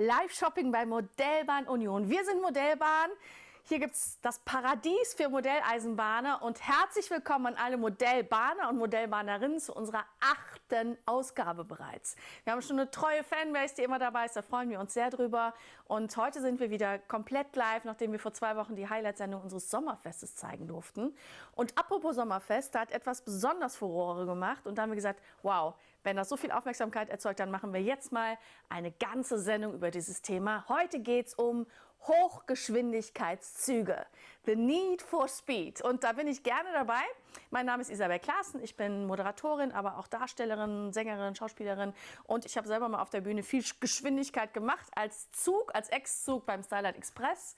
Live-Shopping bei Modellbahn Union. Wir sind Modellbahn. Hier gibt es das Paradies für Modelleisenbahner und herzlich willkommen an alle Modellbahner und Modellbahnerinnen zu unserer achten Ausgabe bereits. Wir haben schon eine treue Fanbase, die immer dabei ist, da freuen wir uns sehr drüber. Und heute sind wir wieder komplett live, nachdem wir vor zwei Wochen die Highlight-Sendung unseres Sommerfestes zeigen durften. Und apropos Sommerfest, da hat etwas besonders Furore gemacht und da haben wir gesagt, wow, wenn das so viel Aufmerksamkeit erzeugt, dann machen wir jetzt mal eine ganze Sendung über dieses Thema. Heute geht es um Hochgeschwindigkeitszüge. The Need for Speed. Und da bin ich gerne dabei. Mein Name ist Isabel Klaassen. Ich bin Moderatorin, aber auch Darstellerin, Sängerin, Schauspielerin. Und ich habe selber mal auf der Bühne viel Geschwindigkeit gemacht als Zug, als Ex-Zug beim Starlight Express.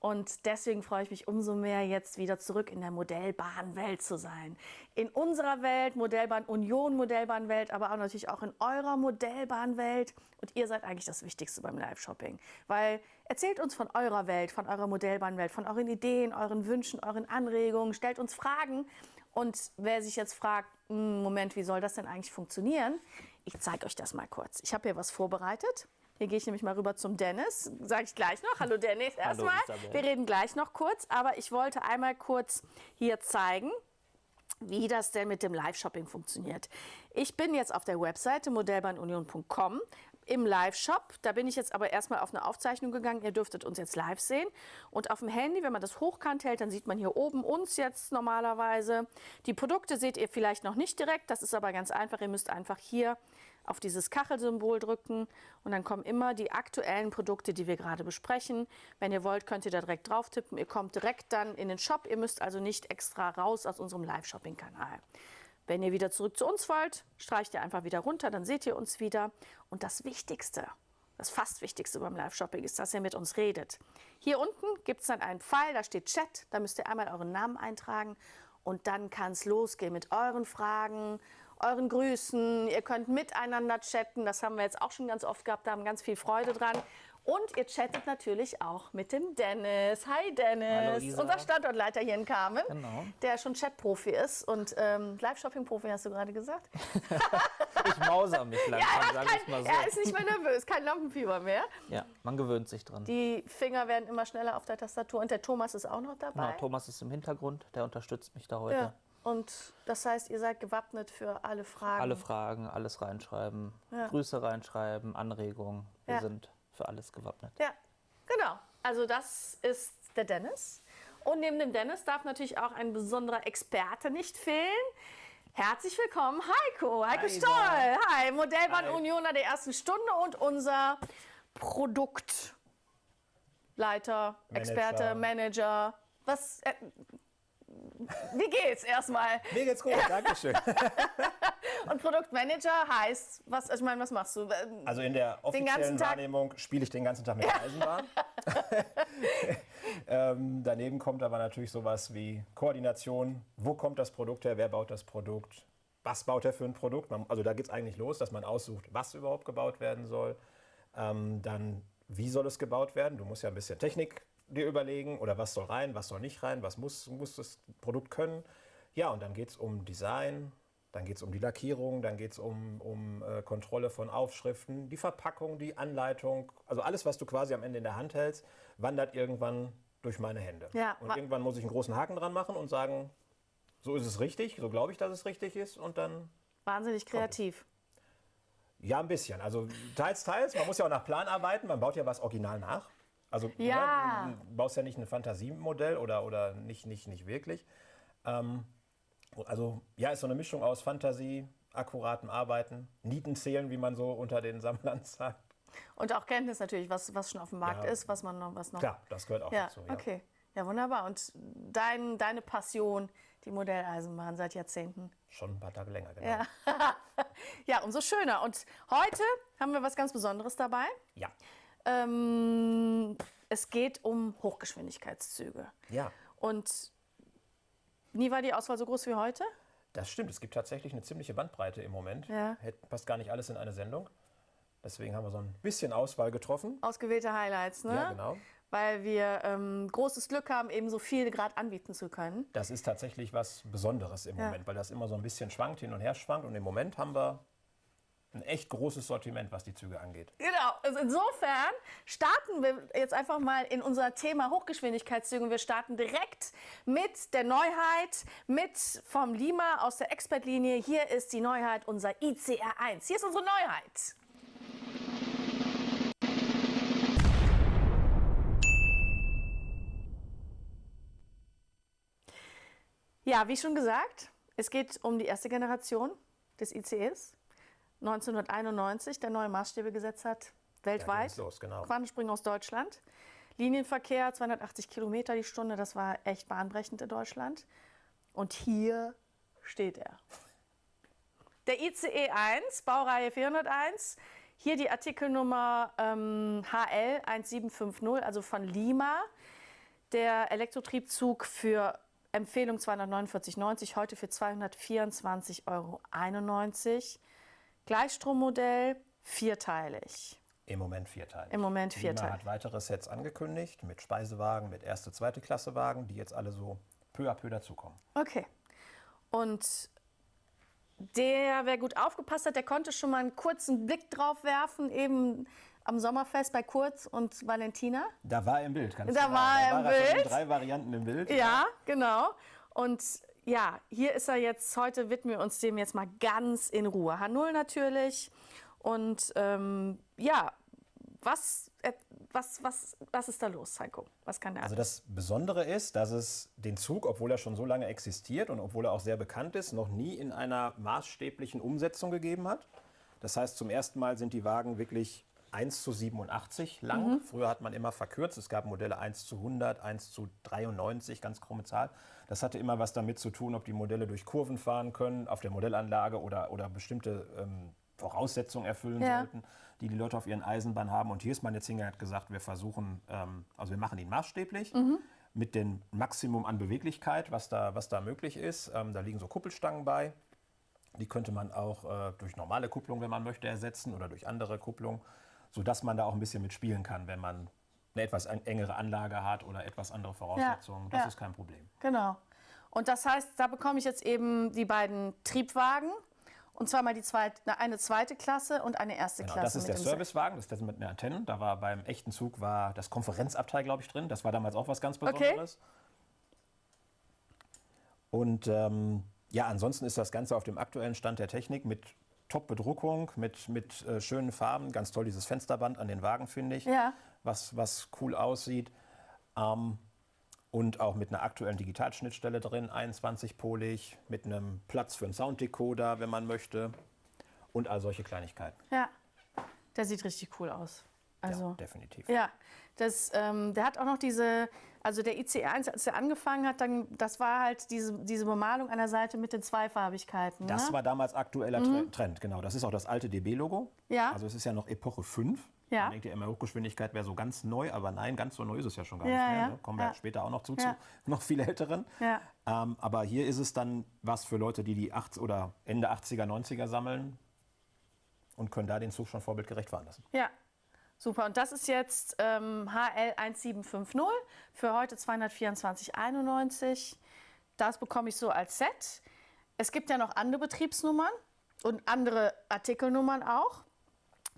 Und deswegen freue ich mich umso mehr, jetzt wieder zurück in der Modellbahnwelt zu sein. In unserer Welt, Modellbahn Union, Modellbahnwelt, aber auch natürlich auch in eurer Modellbahnwelt. Und ihr seid eigentlich das Wichtigste beim Live-Shopping. Weil erzählt uns von eurer Welt, von eurer Modellbahnwelt, von euren Ideen, euren Wünschen, euren Anregungen, stellt uns Fragen. Und wer sich jetzt fragt, hm, Moment, wie soll das denn eigentlich funktionieren? Ich zeige euch das mal kurz. Ich habe hier was vorbereitet. Hier gehe ich nämlich mal rüber zum Dennis. Sage ich gleich noch. Hallo Dennis erstmal. Wir reden gleich noch kurz, aber ich wollte einmal kurz hier zeigen, wie das denn mit dem Live-Shopping funktioniert. Ich bin jetzt auf der Webseite modellbahnunion.com im Live-Shop. Da bin ich jetzt aber erstmal auf eine Aufzeichnung gegangen. Ihr dürftet uns jetzt live sehen. Und auf dem Handy, wenn man das hochkant hält, dann sieht man hier oben uns jetzt normalerweise. Die Produkte seht ihr vielleicht noch nicht direkt. Das ist aber ganz einfach. Ihr müsst einfach hier auf dieses Kachelsymbol drücken und dann kommen immer die aktuellen Produkte, die wir gerade besprechen. Wenn ihr wollt, könnt ihr da direkt drauf tippen. Ihr kommt direkt dann in den Shop. Ihr müsst also nicht extra raus aus unserem Live-Shopping-Kanal. Wenn ihr wieder zurück zu uns wollt, streicht ihr einfach wieder runter, dann seht ihr uns wieder. Und das Wichtigste, das fast Wichtigste beim Live-Shopping ist, dass ihr mit uns redet. Hier unten gibt es dann einen Pfeil, da steht Chat, da müsst ihr einmal euren Namen eintragen und dann kann es losgehen mit euren Fragen euren Grüßen. Ihr könnt miteinander chatten. Das haben wir jetzt auch schon ganz oft gehabt. Da haben ganz viel Freude dran. Und ihr chattet natürlich auch mit dem Dennis. Hi Dennis, Hallo, unser Standortleiter hier in Kamen, genau. der schon Chatprofi ist und ähm, Live-Shopping-Profi, hast du gerade gesagt? ich mauser mich langsam, ja, sag ich mal so. Er ist nicht mehr nervös, kein Lampenfieber mehr. Ja, man gewöhnt sich dran. Die Finger werden immer schneller auf der Tastatur und der Thomas ist auch noch dabei. Genau, Thomas ist im Hintergrund, der unterstützt mich da heute. Ja. Und das heißt, ihr seid gewappnet für alle Fragen? Alle Fragen, alles reinschreiben, ja. Grüße reinschreiben, Anregungen. Wir ja. sind für alles gewappnet. Ja, genau. Also das ist der Dennis. Und neben dem Dennis darf natürlich auch ein besonderer Experte nicht fehlen. Herzlich willkommen, Heiko. Heiko Hi, Stoll. Hi, Modellbahn Hi. Unioner der ersten Stunde und unser Produktleiter, Manager. Experte, Manager. Was, äh, wie geht's erstmal? Mir geht's gut, danke schön. Und Produktmanager heißt, was, ich meine, was machst du? Also in der offiziellen Wahrnehmung spiele ich den ganzen Tag mit der Eisenbahn. ähm, daneben kommt aber natürlich sowas wie Koordination. Wo kommt das Produkt her? Wer baut das Produkt? Was baut er für ein Produkt? Man, also da geht es eigentlich los, dass man aussucht, was überhaupt gebaut werden soll. Ähm, dann, wie soll es gebaut werden? Du musst ja ein bisschen Technik dir überlegen, oder was soll rein, was soll nicht rein, was muss, muss das Produkt können. Ja, und dann geht es um Design, dann geht es um die Lackierung, dann geht es um, um äh, Kontrolle von Aufschriften, die Verpackung, die Anleitung. Also alles, was du quasi am Ende in der Hand hältst, wandert irgendwann durch meine Hände. Ja, und irgendwann muss ich einen großen Haken dran machen und sagen, so ist es richtig, so glaube ich, dass es richtig ist. Und dann. Wahnsinnig kreativ. Ja, ein bisschen. Also teils, teils. Man muss ja auch nach Plan arbeiten. Man baut ja was original nach. Also ja. ne, du baust ja nicht ein Fantasiemodell oder, oder nicht, nicht, nicht wirklich. Ähm, also ja, ist so eine Mischung aus Fantasie, akkuratem Arbeiten, Nieten zählen, wie man so unter den Sammlern sagt. Und auch Kenntnis natürlich, was, was schon auf dem Markt ja. ist, was man noch, was noch. Klar, das gehört auch ja, dazu. Ja. Okay, ja wunderbar. Und dein, deine Passion, die Modelleisenbahn seit Jahrzehnten? Schon ein paar Tage länger, genau. Ja. ja, umso schöner. Und heute haben wir was ganz Besonderes dabei. Ja. Ähm, es geht um Hochgeschwindigkeitszüge. Ja. Und nie war die Auswahl so groß wie heute? Das stimmt. Es gibt tatsächlich eine ziemliche Bandbreite im Moment. Ja. Passt gar nicht alles in eine Sendung. Deswegen haben wir so ein bisschen Auswahl getroffen. Ausgewählte Highlights, ne? Ja, genau. Weil wir ähm, großes Glück haben, eben so viel gerade anbieten zu können. Das ist tatsächlich was Besonderes im ja. Moment, weil das immer so ein bisschen schwankt, hin und her schwankt. Und im Moment haben wir ein echt großes Sortiment, was die Züge angeht. Genau, also insofern starten wir jetzt einfach mal in unser Thema Hochgeschwindigkeitszüge. Wir starten direkt mit der Neuheit, mit vom Lima aus der Expertlinie. Hier ist die Neuheit, unser ICR1. Hier ist unsere Neuheit. Ja, wie schon gesagt, es geht um die erste Generation des ICEs. 1991 der neue Maßstäbe gesetzt hat, weltweit. los, genau. Quantensprung aus Deutschland. Linienverkehr 280 Kilometer die Stunde, das war echt bahnbrechend in Deutschland. Und hier steht er. Der ICE 1, Baureihe 401. Hier die Artikelnummer ähm, HL 1750, also von Lima. Der Elektrotriebzug für Empfehlung 249,90, heute für 224,91 Euro. Gleichstrommodell, vierteilig. Im Moment vierteilig. Im Moment vierteilig. hat weitere Sets angekündigt mit Speisewagen, mit erste, zweite Klasse Wagen, die jetzt alle so peu à peu dazukommen. Okay. Und der, wer gut aufgepasst hat, der konnte schon mal einen kurzen Blick drauf werfen, eben am Sommerfest bei Kurz und Valentina. Da war er im Bild, ganz Da genau. war er im schon in Bild. drei Varianten im Bild. Ja, genau. Und ja, hier ist er jetzt, heute widmen wir uns dem jetzt mal ganz in Ruhe. H0 natürlich. Und ähm, ja, was, äh, was, was, was ist da los, Heiko? Was kann der Also das Besondere ist, dass es den Zug, obwohl er schon so lange existiert und obwohl er auch sehr bekannt ist, noch nie in einer maßstäblichen Umsetzung gegeben hat. Das heißt, zum ersten Mal sind die Wagen wirklich 1 zu 87 lang. Mhm. Früher hat man immer verkürzt. Es gab Modelle 1 zu 100, 1 zu 93, ganz krumme Zahl. Das hatte immer was damit zu tun, ob die Modelle durch Kurven fahren können auf der Modellanlage oder, oder bestimmte ähm, Voraussetzungen erfüllen Ja. sollten, die die Leute auf ihren Eisenbahnen haben. Und hier ist man jetzt hingegangen hat gesagt, wir versuchen, ähm, also wir machen ihn maßstäblich mit dem Maximum an Beweglichkeit, was da, was da möglich ist. Ähm, da liegen so Kuppelstangen bei. Die könnte man auch äh, durch normale Kupplung, wenn man möchte, ersetzen oder durch andere Kupplung, sodass man da auch ein bisschen mitspielen kann, wenn man eine etwas en- engere Anlage hat oder etwas andere Voraussetzungen. das ja. ist kein Problem. Genau. Und das heißt, da bekomme ich jetzt eben die beiden Triebwagen. Und zwar mal die zweite, eine zweite Klasse und eine erste Genau, Klasse. das ist der Servicewagen, das ist der mit den Antennen. Da war beim echten Zug war das Konferenzabteil, glaube ich, drin. Das war damals auch was ganz Okay. Besonderes. Und ähm, ja, ansonsten ist das Ganze auf dem aktuellen Stand der Technik mit Top-Bedruckung, mit, mit äh, schönen Farben. Ganz toll dieses Fensterband an den Wagen, finde ich, Ja. Was, was cool aussieht. Ähm, und auch mit einer aktuellen Digitalschnittstelle drin, 21-polig, mit einem Platz für einen Sounddecoder, wenn man möchte. Und all solche Kleinigkeiten. Ja, der sieht richtig cool aus. Also, ja, definitiv. ja, das, ähm, der hat auch noch diese, also der ICE1, als er angefangen hat, dann, das war halt diese, diese Bemalung an der Seite mit den Zweifarbigkeiten. Das ne? war damals aktueller Tre- Trend, genau. Das ist auch das alte DB-Logo. Ja. Also es ist ja noch Epoche 5. Ja. Man denkt ja immer, Hochgeschwindigkeit wäre so ganz neu, aber nein, ganz so neu ist es ja schon gar Ja, nicht mehr. ja, Ne? Kommen wir später auch noch zu, zu noch viel älteren. Ähm, aber hier ist es dann was für Leute, die die 80 oder Ende 80er, 90er sammeln und können da den Zug schon vorbildgerecht fahren lassen. Ja, super. Und das ist jetzt ähm, HL1750 für heute 224,91. Das bekomme ich so als Set. Es gibt ja noch andere Betriebsnummern und andere Artikelnummern auch.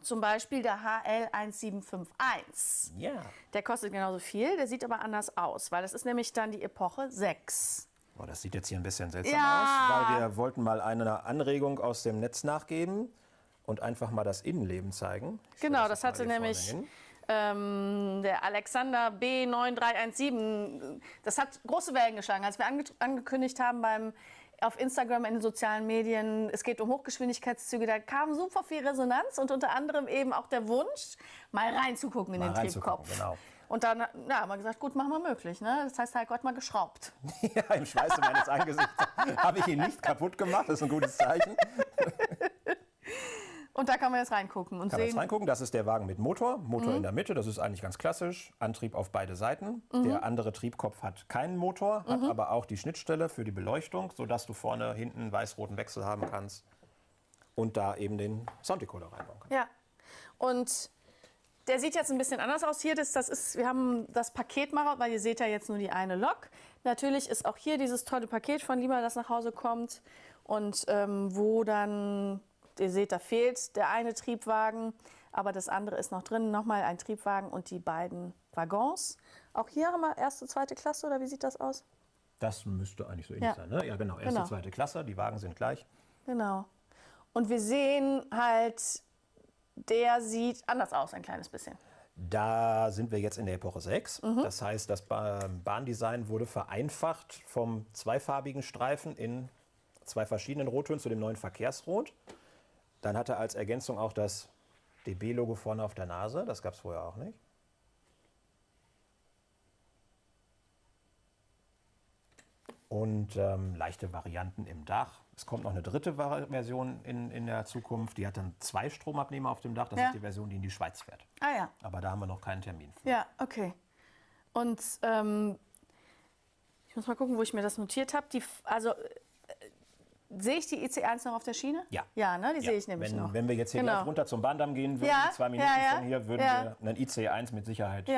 Zum Beispiel der HL1751. Ja. Der kostet genauso viel, der sieht aber anders aus, weil das ist nämlich dann die Epoche 6. Oh, das sieht jetzt hier ein bisschen seltsam Ja. aus, weil wir wollten mal eine Anregung aus dem Netz nachgeben und einfach mal das Innenleben zeigen. Ich Genau, das mal hatte nämlich ähm, der Alexander B9317. Das hat große Wellen geschlagen, als wir ange angekündigt haben beim auf Instagram in den sozialen Medien, es geht um Hochgeschwindigkeitszüge, da kam super viel Resonanz und unter anderem eben auch der Wunsch, mal reinzugucken in Mal den Triebkopf. genau. Und dann ja, haben wir gesagt, gut, machen wir möglich. Ne? Das heißt, halt Gott mal geschraubt. Ja, im Schweiße meines Angesichts habe ich ihn nicht kaputt gemacht. Das ist ein gutes Zeichen. Und da kann man jetzt reingucken und Kann man jetzt sehen, reingucken. Das ist der Wagen mit Motor. Motor in der Mitte, das ist eigentlich ganz klassisch. Antrieb auf beide Seiten. Der andere Triebkopf hat keinen Motor, hat aber auch die Schnittstelle für die Beleuchtung, sodass du vorne, hinten weiß-roten Wechsel haben kannst. Und da eben den Sounddecoder reinbauen kannst. Ja. Und der sieht jetzt ein bisschen anders aus hier. Das, das ist, wir haben das Paket mal, weil ihr seht ja jetzt nur die eine Lok. Natürlich ist auch hier dieses tolle Paket von Lima, das nach Hause kommt und ähm, wo dann ihr seht, da fehlt der eine Triebwagen, aber das andere ist noch drin. Nochmal ein Triebwagen und die beiden Waggons. Auch hier haben wir erste, zweite Klasse oder wie sieht das aus? Das müsste eigentlich so ähnlich Ja. sein, ne? Ja, genau. Erste, Genau. zweite Klasse, die Wagen sind gleich. Genau. Und wir sehen halt, der sieht anders aus, ein kleines bisschen. Da sind wir jetzt in der Epoche 6. Mhm. Das heißt, das Ba- Bahndesign wurde vereinfacht vom zweifarbigen Streifen in zwei verschiedenen Rottönen zu dem neuen Verkehrsrot. Dann hat er als Ergänzung auch das DB-Logo vorne auf der Nase. Das gab es vorher auch nicht. Und ähm, leichte Varianten im Dach. Es kommt noch eine dritte Version in, in der Zukunft. Die hat dann zwei Stromabnehmer auf dem Dach. Das Ja. ist die Version, die in die Schweiz fährt. Ah ja, Aber da haben wir noch keinen Termin für. ja, okay. Und ähm, ich muss mal gucken, wo ich mir das notiert habe. Also sehe ich die EC1 noch auf der Schiene? Ja. Ja, ne, die Ja, sehe ich nämlich wenn, noch. Wenn wir jetzt hier Genau. gleich runter zum Bahndamm gehen würden, Ja, zwei Minuten ja, von hier, würden wir einen IC1 mit Sicherheit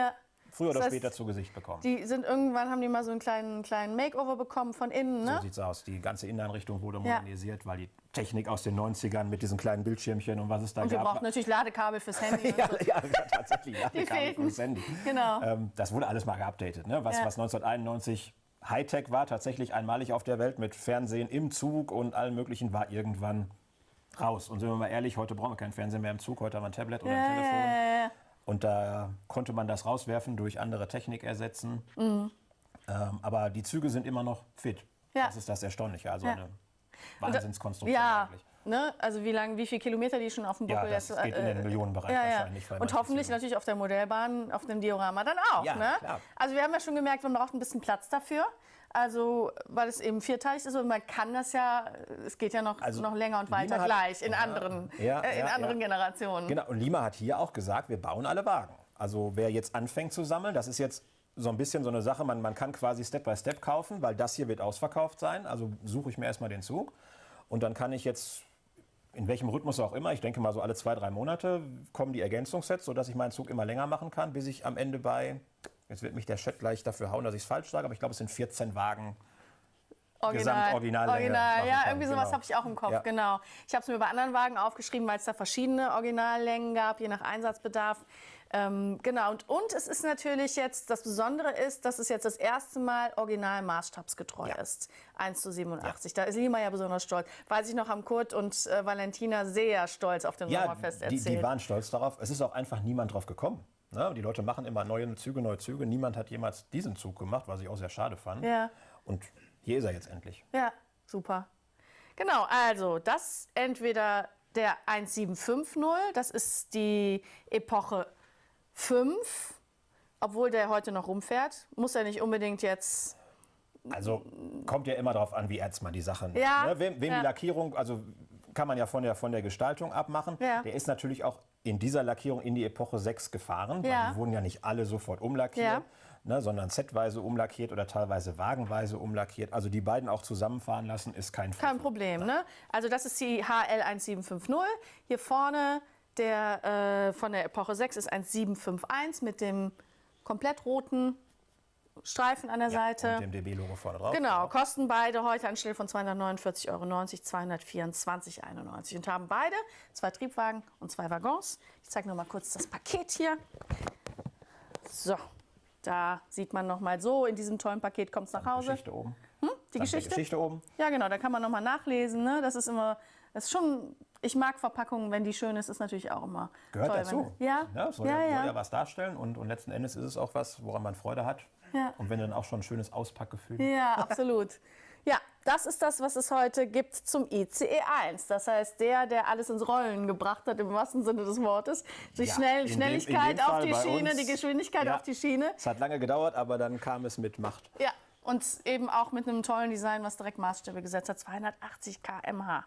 früher oder Das heißt, später zu Gesicht bekommen. Die sind irgendwann, haben die mal so einen kleinen, kleinen Makeover bekommen von innen, So ne? sieht's aus. Die ganze Inneneinrichtung wurde modernisiert, weil die Technik aus den 90ern mit diesen kleinen Bildschirmchen und was es da Und wir gab. brauchen natürlich Ladekabel fürs Handy. und ja, so. ja, tatsächlich. Die fehlten. Handy. Genau. Ähm, das wurde alles mal geupdatet. Ne? Was, was 1991 Hightech war, tatsächlich einmalig auf der Welt mit Fernsehen im Zug und allem Möglichen, war irgendwann raus. Und sind wir mal ehrlich, heute brauchen wir kein Fernsehen mehr im Zug, heute haben wir ein Tablet oder ein Ja, Telefon. ja, ja, ja. Und da konnte man das rauswerfen, durch andere Technik ersetzen. Ähm, aber die Züge sind immer noch fit. Mhm. Das ist das Erstaunliche. Also eine Wahnsinnskonstruktion eigentlich. Ne? also wie lang, wie viele Kilometer die schon auf dem Ja, Buckel das jetzt, geht in den äh, Millionenbereich ja, ja. wahrscheinlich. Und hoffentlich Züge- natürlich auf der Modellbahn, auf dem Diorama dann auch. Ja, ne? klar. Also wir haben ja schon gemerkt, man braucht ein bisschen Platz dafür. Also, weil es eben vierteilig ist und man kann das ja, es geht ja noch, Also, noch länger und weiter hat- gleich in anderen, Ja, äh, in ja, anderen ja. Generationen. Genau, und Lima hat hier auch gesagt, wir bauen alle Wagen. Also wer jetzt anfängt zu sammeln, das ist jetzt so ein bisschen so eine Sache, man, man kann quasi Step by Step kaufen, weil das hier wird ausverkauft sein. Also suche ich mir erstmal den Zug und dann kann ich jetzt, in welchem Rhythmus auch immer, ich denke mal so alle zwei, drei Monate, kommen die Ergänzungssets, sodass ich meinen Zug immer länger machen kann, bis ich am Ende bei, jetzt wird mich der Chat gleich dafür hauen, dass ich es falsch sage, aber ich glaube, es sind 14 Wagen Original, machen ja, kann, irgendwie sowas genau. habe ich auch im Kopf, Ja. genau. Ich habe es mir bei anderen Wagen aufgeschrieben, weil es da verschiedene Originallängen gab, je nach Einsatzbedarf. Ähm, genau, und, und es ist natürlich jetzt, das Besondere ist, dass es jetzt das erste Mal original maßstabsgetreu Ja. ist. 1 zu 87. Da ist Lima ja besonders stolz. Weiß ich noch, haben Kurt und äh, Valentina sehr stolz auf dem Ja, Sommerfest die, erzählt. die waren stolz darauf. Es ist auch einfach niemand drauf gekommen. Ne? Die Leute machen immer neue Züge, neue Züge. Niemand hat jemals diesen Zug gemacht, was ich auch sehr schade fand. Ja. Und hier ist er jetzt endlich. Ja, super. Genau, also das entweder der 1750, das ist die Epoche 5, obwohl der heute noch rumfährt. Muss er nicht unbedingt jetzt. Also kommt ja immer darauf an, wie ernst man die Sachen Ja, ne? Wem, wem ja. die Lackierung, also kann man ja von der, von der Gestaltung abmachen. Ja. Der ist natürlich auch in dieser Lackierung in die Epoche 6 gefahren. Ja. Die wurden ja nicht alle sofort umlackiert. Ne, sondern setweise umlackiert oder teilweise wagenweise umlackiert. Also die beiden auch zusammenfahren lassen, ist kein Kein Problem, ne? Also das ist die HL1750. Hier vorne der äh, von der Epoche 6 ist 1751 mit dem komplett roten Streifen an der Seite. Und dem DB-Logo vorne drauf. Genau, kosten beide heute anstelle von 249,90 Euro 224,91 und haben beide zwei Triebwagen und zwei Waggons. Ich zeige noch mal kurz das Paket hier. So, da sieht man noch mal so, in diesem tollen Paket kommt es nach Hause. Geschichte oben. Die Samt der Geschichte? Geschichte oben. Ja, genau, da kann man noch mal nachlesen. Ne? Das ist immer, das ist schon, ich mag Verpackungen, wenn die schön ist, ist natürlich auch immer Gehört toll. dazu. Wenn, ja, Ja, soll, ja, ja, soll ja was darstellen und, und letzten Endes ist es auch was, woran man Freude hat. Ja. Und wenn dann auch schon ein schönes Auspackgefühl. Ja, absolut. Ja, das ist das, was es heute gibt zum ICE 1. Das heißt, der, der alles ins Rollen gebracht hat, im wahrsten Sinne des Wortes. Die Ja, Schnell Schnelligkeit dem auf die Schiene, uns- die Geschwindigkeit Ja. auf die Schiene. Es hat lange gedauert, aber dann kam es mit Macht. Ja, und eben auch mit einem tollen Design, was direkt Maßstäbe gesetzt hat. 280 km/h.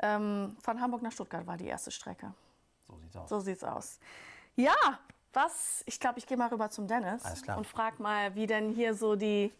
Ähm, von Hamburg nach Stuttgart war die erste Strecke. So sieht's aus. So sieht's aus. Ja, was? Ich glaube, ich gehe mal rüber zum Dennis und frag mal, wie denn hier so die,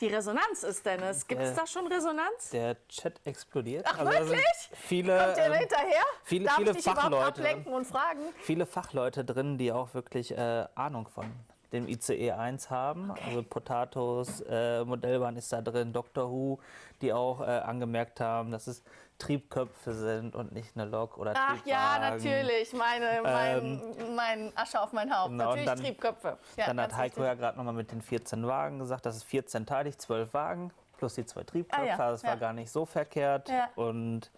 die Resonanz ist, Dennis. Gibt es da schon Resonanz? Der Chat explodiert. Ach, Also wirklich? Viele, Kommt ihr ähm, hinterher? viele- Darf viele ich dich überhaupt Fachleute. ablenken und fragen? viele Fachleute drin, die auch wirklich äh, Ahnung von dem ICE 1 haben. Okay. Also Potatoes, äh, Modellbahn ist da drin, Doctor Who, die auch äh, angemerkt haben, dass es Triebköpfe sind und nicht eine Lok oder Ach ja, natürlich, meine, mein, ähm, mein Asche auf mein Haupt. Genau, natürlich dann, Triebköpfe. Ja, dann hat Heiko richtig. ja gerade nochmal mit den 14 Wagen gesagt, das ist 14-teilig, 12 Wagen plus die zwei Triebköpfe. Ah, ja. Das war gar nicht so verkehrt. Ja. Und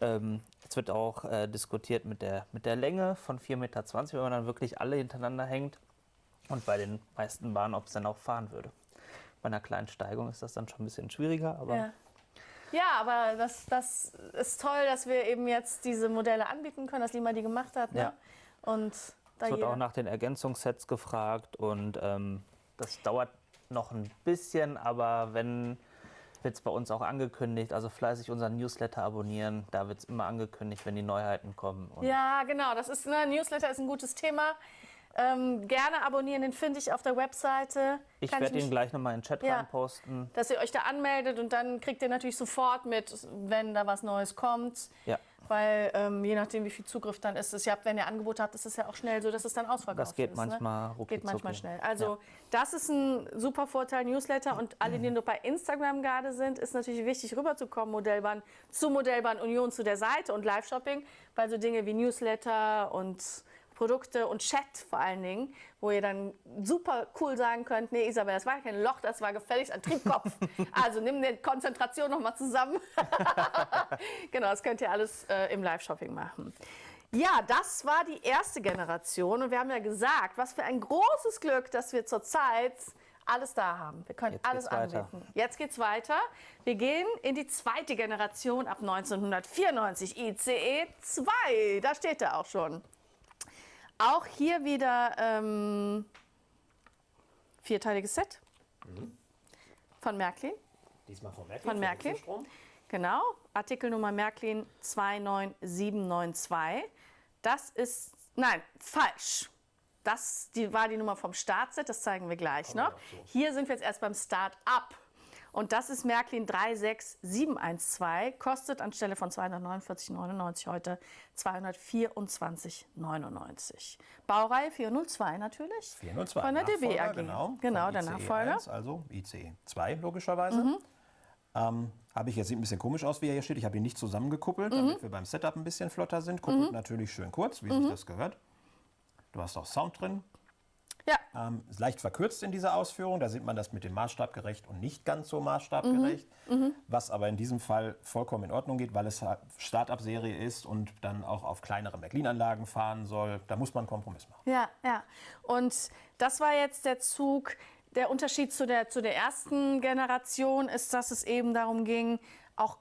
ähm, es wird auch äh, diskutiert mit der, mit der Länge von 4,20 Meter, wenn man dann wirklich alle hintereinander hängt. Und bei den meisten Bahnen, ob es dann auch fahren würde. Bei einer kleinen Steigung ist das dann schon ein bisschen schwieriger, aber. Ja. Ja, aber das, das ist toll, dass wir eben jetzt diese Modelle anbieten können, dass Lima die gemacht hat. Ne? Ja. Und da es wird auch nach den Ergänzungssets gefragt und ähm, das dauert noch ein bisschen, aber wenn wird es bei uns auch angekündigt. Also fleißig unseren Newsletter abonnieren. Da wird es immer angekündigt, wenn die Neuheiten kommen. Und ja, genau. Das ist, ne, Newsletter ist ein gutes Thema. Ähm, gerne abonnieren, den finde ich auf der Webseite. Ich werde ihn gleich nochmal in den Chat ja, posten. Dass ihr euch da anmeldet und dann kriegt ihr natürlich sofort mit, wenn da was Neues kommt. Ja weil ähm, je nachdem, wie viel Zugriff dann ist es. Ja, wenn ihr Angebote habt, ist es ja auch schnell so, dass es dann ausverkauft ist. Das geht ist, manchmal ne? Geht manchmal schnell. Also ja. das ist ein super Vorteil Newsletter und alle, die nur bei Instagram gerade sind, ist natürlich wichtig rüberzukommen, Modellbahn zu Modellbahn Union zu der Seite und Live-Shopping, weil so Dinge wie Newsletter und Produkte und Chat vor allen Dingen, wo ihr dann super cool sagen könnt, nee Isabel, das war kein Loch, das war gefälligst ein Triebkopf. also nimm die Konzentration nochmal zusammen. genau, das könnt ihr alles äh, im Live-Shopping machen. Ja, das war die erste Generation und wir haben ja gesagt, was für ein großes Glück, dass wir zurzeit alles da haben. Wir können Jetzt alles anbieten. Jetzt geht's weiter. Wir gehen in die zweite Generation ab 1994, ICE 2. Da steht er auch schon. Auch hier wieder ähm, vierteiliges Set mhm. von Märklin. Diesmal von Märklin. Von Märklin. Genau, Artikelnummer Märklin 29792. Das ist, nein, falsch. Das die, war die Nummer vom Startset, das zeigen wir gleich noch. Hier sind wir jetzt erst beim Start-up. Und das ist Märklin 36712, kostet anstelle von 249,99 heute 224,99. Baureihe 402 natürlich. 402. Von der DB AG. Genau, genau der Nachfolger. 1, also ICE 2 logischerweise. Mhm. Ähm, habe ich jetzt sieht ein bisschen komisch aus, wie er hier steht. Ich habe ihn nicht zusammengekuppelt, mhm. damit wir beim Setup ein bisschen flotter sind. Kuppelt mhm. natürlich schön kurz, wie sich mhm. das gehört. Du hast auch Sound drin. Ja. Ähm, ist leicht verkürzt in dieser Ausführung. Da sieht man das mit dem maßstabgerecht und nicht ganz so maßstabgerecht. Mhm. Mhm. Was aber in diesem Fall vollkommen in Ordnung geht, weil es Start-up-Serie ist und dann auch auf kleinere McLean-Anlagen fahren soll. Da muss man einen Kompromiss machen. Ja, ja. Und das war jetzt der Zug. Der Unterschied zu der, zu der ersten Generation ist, dass es eben darum ging, auch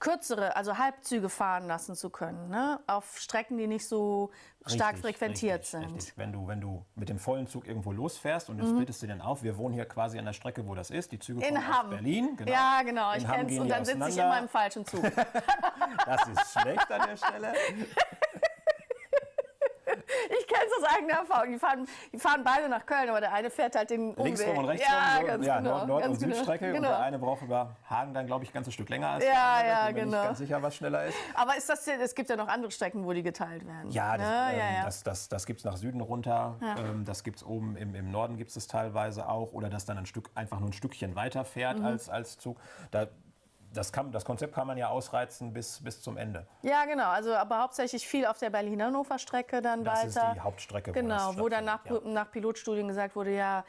kürzere, also Halbzüge fahren lassen zu können, ne? auf Strecken, die nicht so stark richtig, frequentiert richtig, sind. Richtig. Wenn, du, wenn du mit dem vollen Zug irgendwo losfährst und jetzt mhm. splittest du den auf, wir wohnen hier quasi an der Strecke, wo das ist, die Züge in kommen aus Berlin. Genau. Ja, genau, in ich kenne es und dann sitze ich immer im falschen Zug. das ist schlecht an der Stelle. ich eigener Erfahrung. Die fahren, die fahren beide nach Köln, aber der eine fährt halt den Umweg. Links rum und rechts ja, rum, so. ganz ja, genau, Nord-, Nord ganz und genau. Südstrecke. Genau. Und der eine braucht über Hagen dann, glaube ich, ein ganzes Stück länger als ja, der andere. Ja, ich bin genau. nicht ganz sicher, was schneller ist. Aber ist das, es gibt ja noch andere Strecken, wo die geteilt werden. Ja, das, ja, ähm, ja, das, das, das gibt es nach Süden runter. Ähm, das gibt es oben im, im Norden gibt es teilweise auch. Oder dass dann ein Stück, einfach nur ein Stückchen weiter fährt mhm. als, als Zug. Da, das, kann, das, Konzept kann man ja ausreizen bis, bis zum Ende. Ja, genau. Also aber hauptsächlich viel auf der Berlin-Hannover Strecke dann das weiter. Das ist die Hauptstrecke. Genau, wo, wo dann nach, ja. nach Pilotstudien gesagt wurde, ja,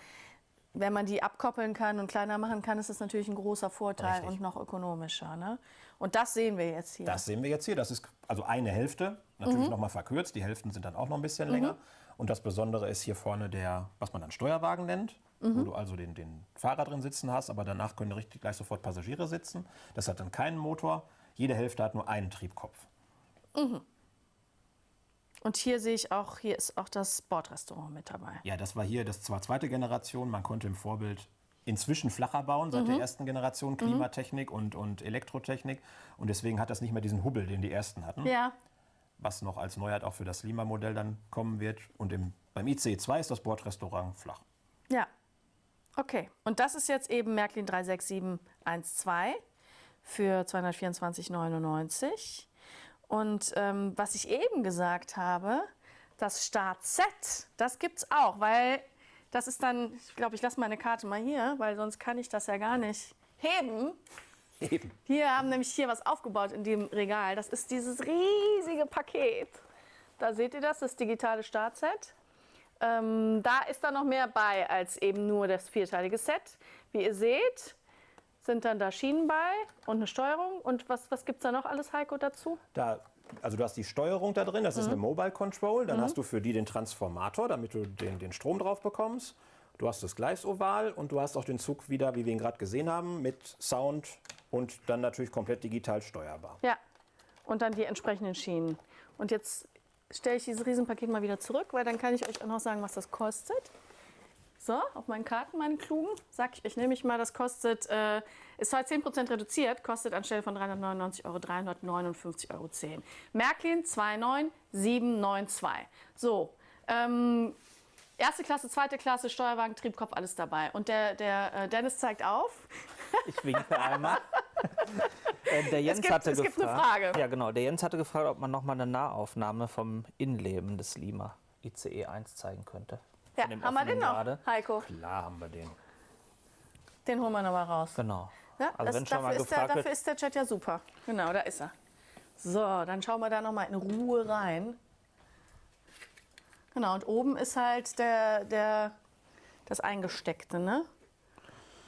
wenn man die abkoppeln kann und kleiner machen kann, ist das natürlich ein großer Vorteil Richtig. und noch ökonomischer. Ne? Und das sehen wir jetzt hier. Das sehen wir jetzt hier. Das ist also eine Hälfte, natürlich mhm. noch mal verkürzt. Die Hälften sind dann auch noch ein bisschen mhm. länger. Und das Besondere ist hier vorne der, was man dann Steuerwagen nennt mhm. wo du also den, den Fahrer drin sitzen hast, aber danach können richtig gleich sofort Passagiere sitzen. Das hat dann keinen Motor. Jede Hälfte hat nur einen Triebkopf. Mhm. Und hier sehe ich auch, hier ist auch das Bordrestaurant mit dabei. Ja, das war hier, das war zweite Generation. Man konnte im Vorbild inzwischen flacher bauen, seit mhm. der ersten Generation Klimatechnik mhm. und, und Elektrotechnik. Und deswegen hat das nicht mehr diesen Hubbel, den die ersten hatten. Ja. Was noch als Neuheit auch für das Lima-Modell dann kommen wird. Und im, beim ICE 2 ist das Bordrestaurant flach. Ja. Okay, und das ist jetzt eben Märklin 36712 für 224,99. Und ähm, was ich eben gesagt habe, das Start-Set, das gibt es auch, weil Das ist dann, ich glaube, ich lasse meine Karte mal hier, weil sonst kann ich das ja gar nicht heben. Heben. Wir haben nämlich hier was aufgebaut in dem Regal. Das ist dieses riesige Paket. Da seht ihr das, das digitale Startset. Ähm, da ist dann noch mehr bei als eben nur das vierteilige Set. Wie ihr seht, sind dann da Schienen bei und eine Steuerung. Und was, was gibt es da noch alles, Heiko, dazu? Da, also du hast die Steuerung da drin, das ist mhm. eine Mobile Control. Dann mhm. hast du für die den Transformator, damit du den, den Strom drauf bekommst. Du hast das Gleisoval und du hast auch den Zug wieder, wie wir ihn gerade gesehen haben, mit Sound und dann natürlich komplett digital steuerbar. Ja, und dann die entsprechenden Schienen. Und jetzt stelle ich dieses Riesenpaket mal wieder zurück, weil dann kann ich euch auch noch sagen, was das kostet. So, auf meinen Karten, meine klugen, sag ich euch nämlich mal, das kostet, äh, ist heute 10% reduziert, kostet anstelle von 399 Euro 359,10 Euro. Märklin 29792. So, ähm, erste Klasse, zweite Klasse, Steuerwagen, Triebkopf, alles dabei. Und der, der äh, Dennis zeigt auf. Ich winke einmal. äh, der Jens es gibt, hatte es gefragt, gibt eine Frage. Ja, genau. Der Jens hatte gefragt, ob man noch mal eine Nahaufnahme vom Innenleben des Lima ICE 1 zeigen könnte. Ja, haben wir den noch, Grade. Heiko? Klar haben wir den. Den holen wir nochmal raus. Genau. Ja, also das, dafür, ist der, dafür ist der Chat ja super. Genau, da ist er. So, dann schauen wir da nochmal in Ruhe rein. Genau, und oben ist halt der, der, das Eingesteckte, ne?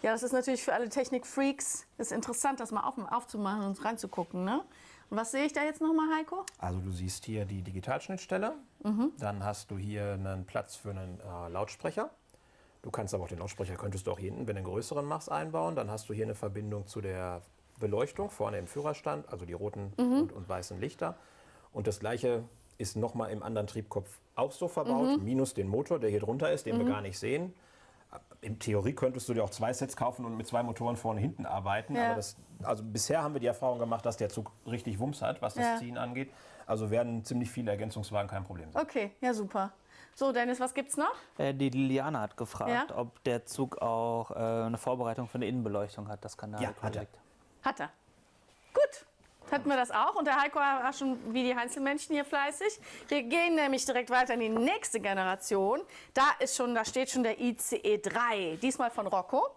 Ja, das ist natürlich für alle Technik-Freaks interessant, das mal auf, aufzumachen und reinzugucken, ne? Und was sehe ich da jetzt nochmal, Heiko? Also du siehst hier die Digitalschnittstelle. Mhm. Dann hast du hier einen Platz für einen äh, Lautsprecher. Du kannst aber auch den Lautsprecher, könntest du auch hier hinten, wenn du einen größeren machst, einbauen. Dann hast du hier eine Verbindung zu der Beleuchtung vorne im Führerstand, also die roten mhm. und, und, weißen Lichter. Und das gleiche ist nochmal im anderen Triebkopf auch so verbaut, mhm. minus den Motor, der hier drunter ist, den wir mhm. gar nicht sehen in Theorie könntest du dir auch zwei Sets kaufen und mit zwei Motoren vorne und hinten arbeiten. Ja. Aber das, also bisher haben wir die Erfahrung gemacht, dass der Zug richtig Wumms hat, was das ja. Ziehen angeht. Also werden ziemlich viele Ergänzungswagen kein Problem sein. Okay, ja super. So, Dennis, was gibt's noch? Äh, die Liliana hat gefragt, ja? ob der Zug auch äh, eine Vorbereitung für eine Innenbeleuchtung hat. Das kann ja, hat er. Hat er. Gut, hatten wir das auch. Und der Heiko war schon wie die Heinzelmännchen hier fleißig. Wir gehen nämlich direkt weiter in die nächste Generation. Da, ist schon, da steht schon der ICE 3, diesmal von Rocco.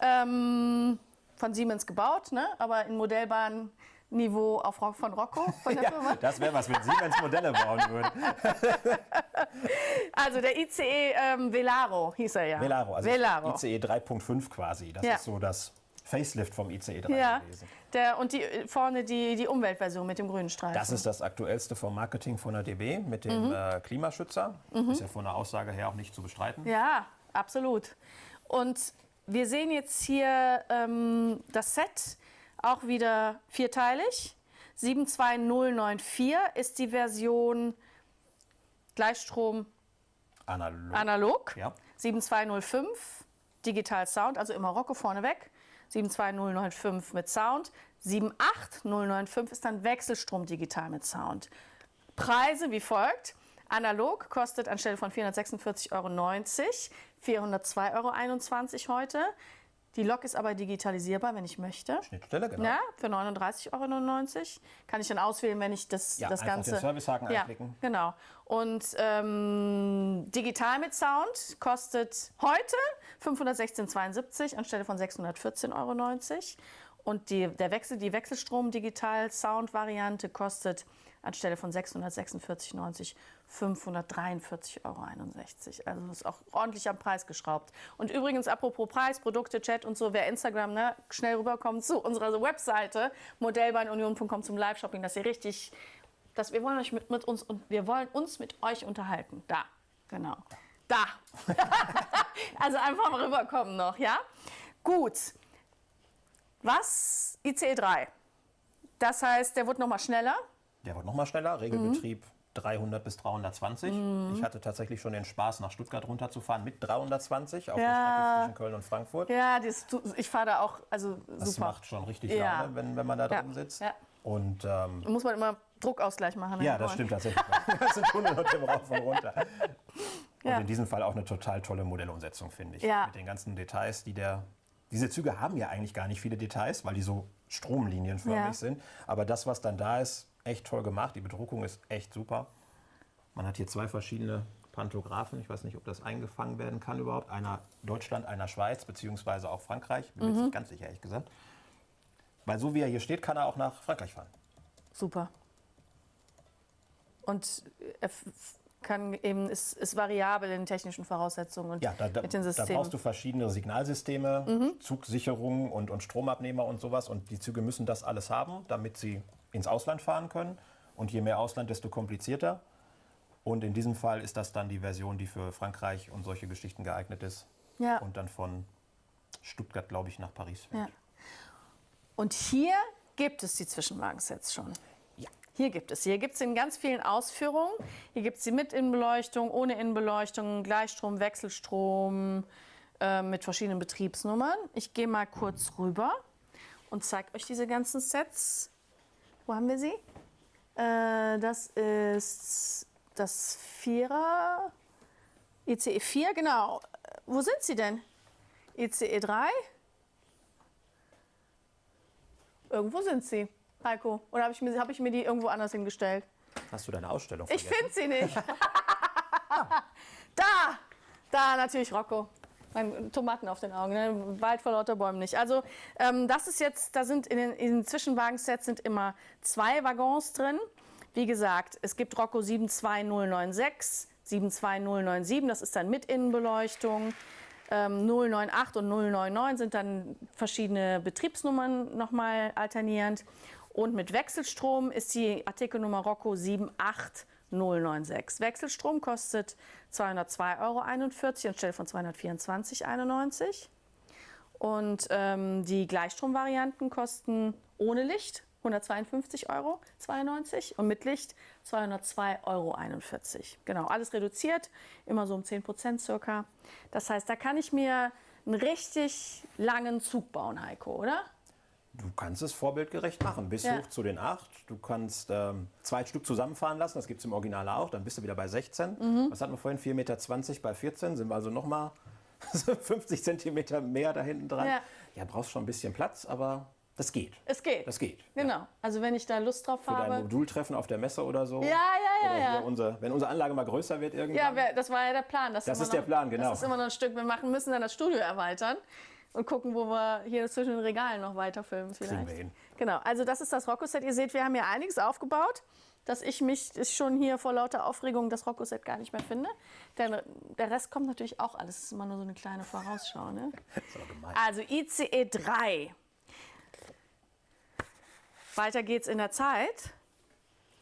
Ähm, von Siemens gebaut, ne? aber in Modellbahn Niveau auf, von Rocco von der ja, Firma. Das wäre was, wenn Siemens Modelle bauen würde. also der ICE ähm, Velaro hieß er ja. Velaro, also Velaro. ICE 3.5 quasi. Das ja. ist so das Facelift vom ICE 3 ja. gewesen. Der, und die, vorne die, die Umweltversion mit dem grünen Streifen. Das ist das aktuellste vom Marketing von der DB mit dem mhm. äh, Klimaschützer. Mhm. Ist ja von der Aussage her auch nicht zu bestreiten. Ja, absolut. Und wir sehen jetzt hier ähm, das Set, auch wieder vierteilig. 72094 ist die Version Gleichstrom analog. analog. Ja. 7205 Digital Sound, also immer Rocco vorneweg. 72095 mit Sound. 78095 ist dann Wechselstrom digital mit Sound. Preise wie folgt. Analog kostet anstelle von 446,90 Euro 402,21 Euro heute. Die Lok ist aber digitalisierbar, wenn ich möchte. Schnittstelle, genau. Ja, für 39,99 Euro. Kann ich dann auswählen, wenn ich das, ja, das Ganze... den Servicehaken ja, anklicken. genau. Und ähm, digital mit Sound kostet heute 516,72 anstelle von 614,90 Euro. Und die, der Wechsel, die Wechselstrom-Digital-Sound-Variante kostet anstelle von 646,90 543,61 Euro. Also ist auch ordentlich am Preis geschraubt. Und übrigens, apropos Preis, Produkte, Chat und so, wer Instagram ne, schnell rüberkommt zu unserer Webseite modellbahnunion.com zum Live-Shopping, dass ihr richtig, dass wir wollen euch mit, mit uns und wir wollen uns mit euch unterhalten. Da, genau. Da. also einfach mal rüberkommen noch, ja? Gut. Was? ICE 3. Das heißt, der wird noch mal schneller. Der wird noch mal schneller. Regelbetrieb mhm. 300 bis 320. Mhm. Ich hatte tatsächlich schon den Spaß, nach Stuttgart runterzufahren mit 320 auf ja. der Strecke zwischen Köln und Frankfurt. Ja, das, ich fahre da auch, also Das super. macht schon richtig ja. Laune, wenn, wenn man da drin sitzt. Ja. Und, ähm, Muss man immer Druckausgleich machen. Ja, das stimmt tatsächlich. das sind hunderte rauf und runter. Und in diesem Fall auch eine total tolle Modellumsetzung, finde ich. Mit den ganzen Details, die der... Diese Züge haben ja eigentlich gar nicht viele Details, weil die so stromlinienförmig sind. Aber das, was dann da ist, echt toll gemacht. Die Bedruckung ist echt super. Man hat hier zwei verschiedene Pantographen. Ich weiß nicht, ob das eingefangen werden kann überhaupt. Einer Deutschland, einer Schweiz, beziehungsweise auch Frankreich. Bin mir mhm. nicht ganz sicher, ehrlich gesagt. Weil so wie er hier steht, kann er auch nach Frankreich fahren. Super. Und er kann eben, ist, ist variabel in technischen Voraussetzungen und ja, da, da, mit den Systemen. Da brauchst du verschiedene Signalsysteme, mhm. Zugsicherung und, und Stromabnehmer und sowas. Und die Züge müssen das alles haben, damit sie ins Ausland fahren können. Und je mehr Ausland, desto komplizierter. Und in diesem Fall ist das dann die Version, die für Frankreich und solche Geschichten geeignet ist. Ja. Und dann von Stuttgart, glaube ich, nach Paris fährt. Ja. Und hier gibt es die Zwischenwagensets schon. Hier gibt es. Hier gibt es in ganz vielen Ausführungen. Hier gibt es sie mit Innenbeleuchtung, ohne Innenbeleuchtung, Gleichstrom, Wechselstrom, äh, mit verschiedenen Betriebsnummern. Ich gehe mal kurz rüber und zeige euch diese ganzen Sets. Wo haben wir sie? Äh, das ist das Vierer. ICE 4, genau. Wo sind sie denn? ICE 3? Irgendwo sind sie, Heiko. Oder habe ich, mir, hab ich mir die irgendwo anders hingestellt? Hast du deine Ausstellung vergessen? Ich finde sie nicht. da! Da natürlich Rocco. Mein Tomaten auf den Augen, ne? Wald vor lauter Bäumen nicht. Also ähm, das ist jetzt, da sind in den, in den Zwischenwagensets sind immer zwei Waggons drin. Wie gesagt, es gibt Rocco 72096, 72097, das ist dann mit Innenbeleuchtung. 098 ähm, und 099 sind dann verschiedene Betriebsnummern nochmal alternierend. Und mit Wechselstrom ist die Artikelnummer Rocco 78096. Wechselstrom kostet 202,41 Euro anstelle von 224,91 Euro. Und ähm, die Gleichstromvarianten kosten ohne Licht 152,92 Euro und mit Licht 202,41 Euro. Genau, alles reduziert, immer so um 10 Prozent circa. Das heißt, da kann ich mir einen richtig langen Zug bauen, Heiko, oder? Du kannst es vorbildgerecht machen, bis ja. hoch zu den 8. Du kannst ähm, zwei Stück zusammenfahren lassen, das gibt es im Original auch, dann bist du wieder bei 16. Mhm. Was hatten wir vorhin? 4,20 Meter bei 14, sind wir also nochmal 50 Zentimeter mehr da hinten dran. Ja. ja, brauchst schon ein bisschen Platz, aber das geht. Es geht. Das geht. Genau. Ja. Also wenn ich da Lust drauf Für habe. Für dein Modultreffen auf der Messe oder so. Ja, ja, ja. ja. Unser, wenn unsere Anlage mal größer wird irgendwann. Ja, das war ja der Plan. Das ist noch, der Plan, genau. Das ist immer noch ein Stück. Wir machen, müssen dann das Studio erweitern und gucken, wo wir hier zwischen den Regalen noch weiter filmen vielleicht. Wir hin. Genau. Also das ist das Rocco-Set. Ihr seht, wir haben hier einiges aufgebaut dass ich mich schon hier vor lauter Aufregung das Rocco-Set gar nicht mehr finde. Denn der Rest kommt natürlich auch alles. Das ist immer nur so eine kleine Vorausschau. Ne? Also ICE 3 weiter geht's in der Zeit.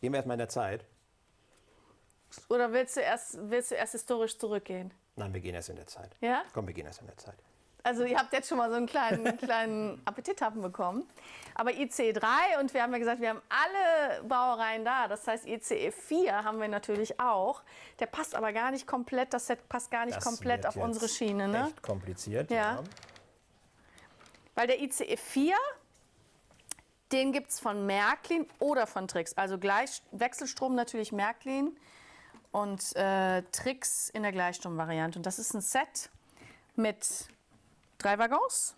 Gehen wir erstmal in der Zeit. Oder willst du, erst, willst du erst historisch zurückgehen? Nein, wir gehen erst in der Zeit. Ja? Komm, wir gehen erst in der Zeit. Also ihr habt jetzt schon mal so einen kleinen, kleinen Appetithappen bekommen. Aber ICE 3 und wir haben ja gesagt, wir haben alle Baureihen da. Das heißt ICE 4 haben wir natürlich auch. Der passt aber gar nicht komplett, das Set passt gar nicht das komplett auf unsere Schiene. Ne? Echt kompliziert, ja. ja. Weil der ICE 4 den gibt es von Märklin oder von Trix. Also gleich, Wechselstrom natürlich Märklin und äh, Trix in der Gleichstromvariante. Und das ist ein Set mit drei Waggons.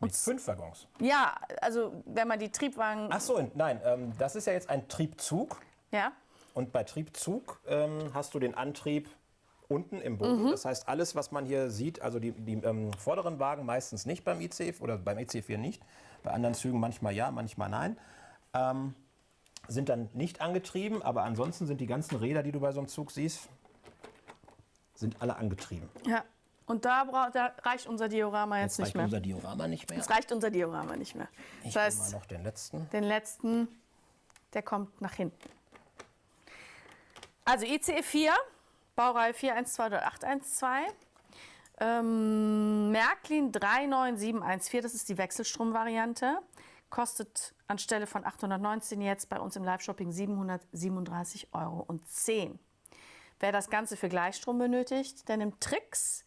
Mit fünf Waggons? Ja, also wenn man die Triebwagen... Ach so, nein, ähm, das ist ja jetzt ein Triebzug. Ja. Und bei Triebzug ähm, hast du den Antrieb unten im Boden. Mhm. Das heißt, alles, was man hier sieht, also die, die ähm, vorderen Wagen meistens nicht beim IC oder beim EC4 nicht, bei anderen Zügen manchmal ja, manchmal nein. Ähm, sind dann nicht angetrieben, aber ansonsten sind die ganzen Räder, die du bei so einem Zug siehst, sind alle angetrieben. Ja. Und da, da reicht unser Diorama jetzt, jetzt nicht mehr. unser Diorama nicht mehr. Jetzt reicht unser Diorama nicht mehr. Ich das heißt, mal noch den letzten. Den letzten, der kommt nach hinten. Also ICE 4, Baureihe 412812. Ähm, Märklin 39714, das ist die Wechselstromvariante, kostet anstelle von 819 jetzt bei uns im Live-Shopping 737,10 Euro. Wer das Ganze für Gleichstrom benötigt, der nimmt Trix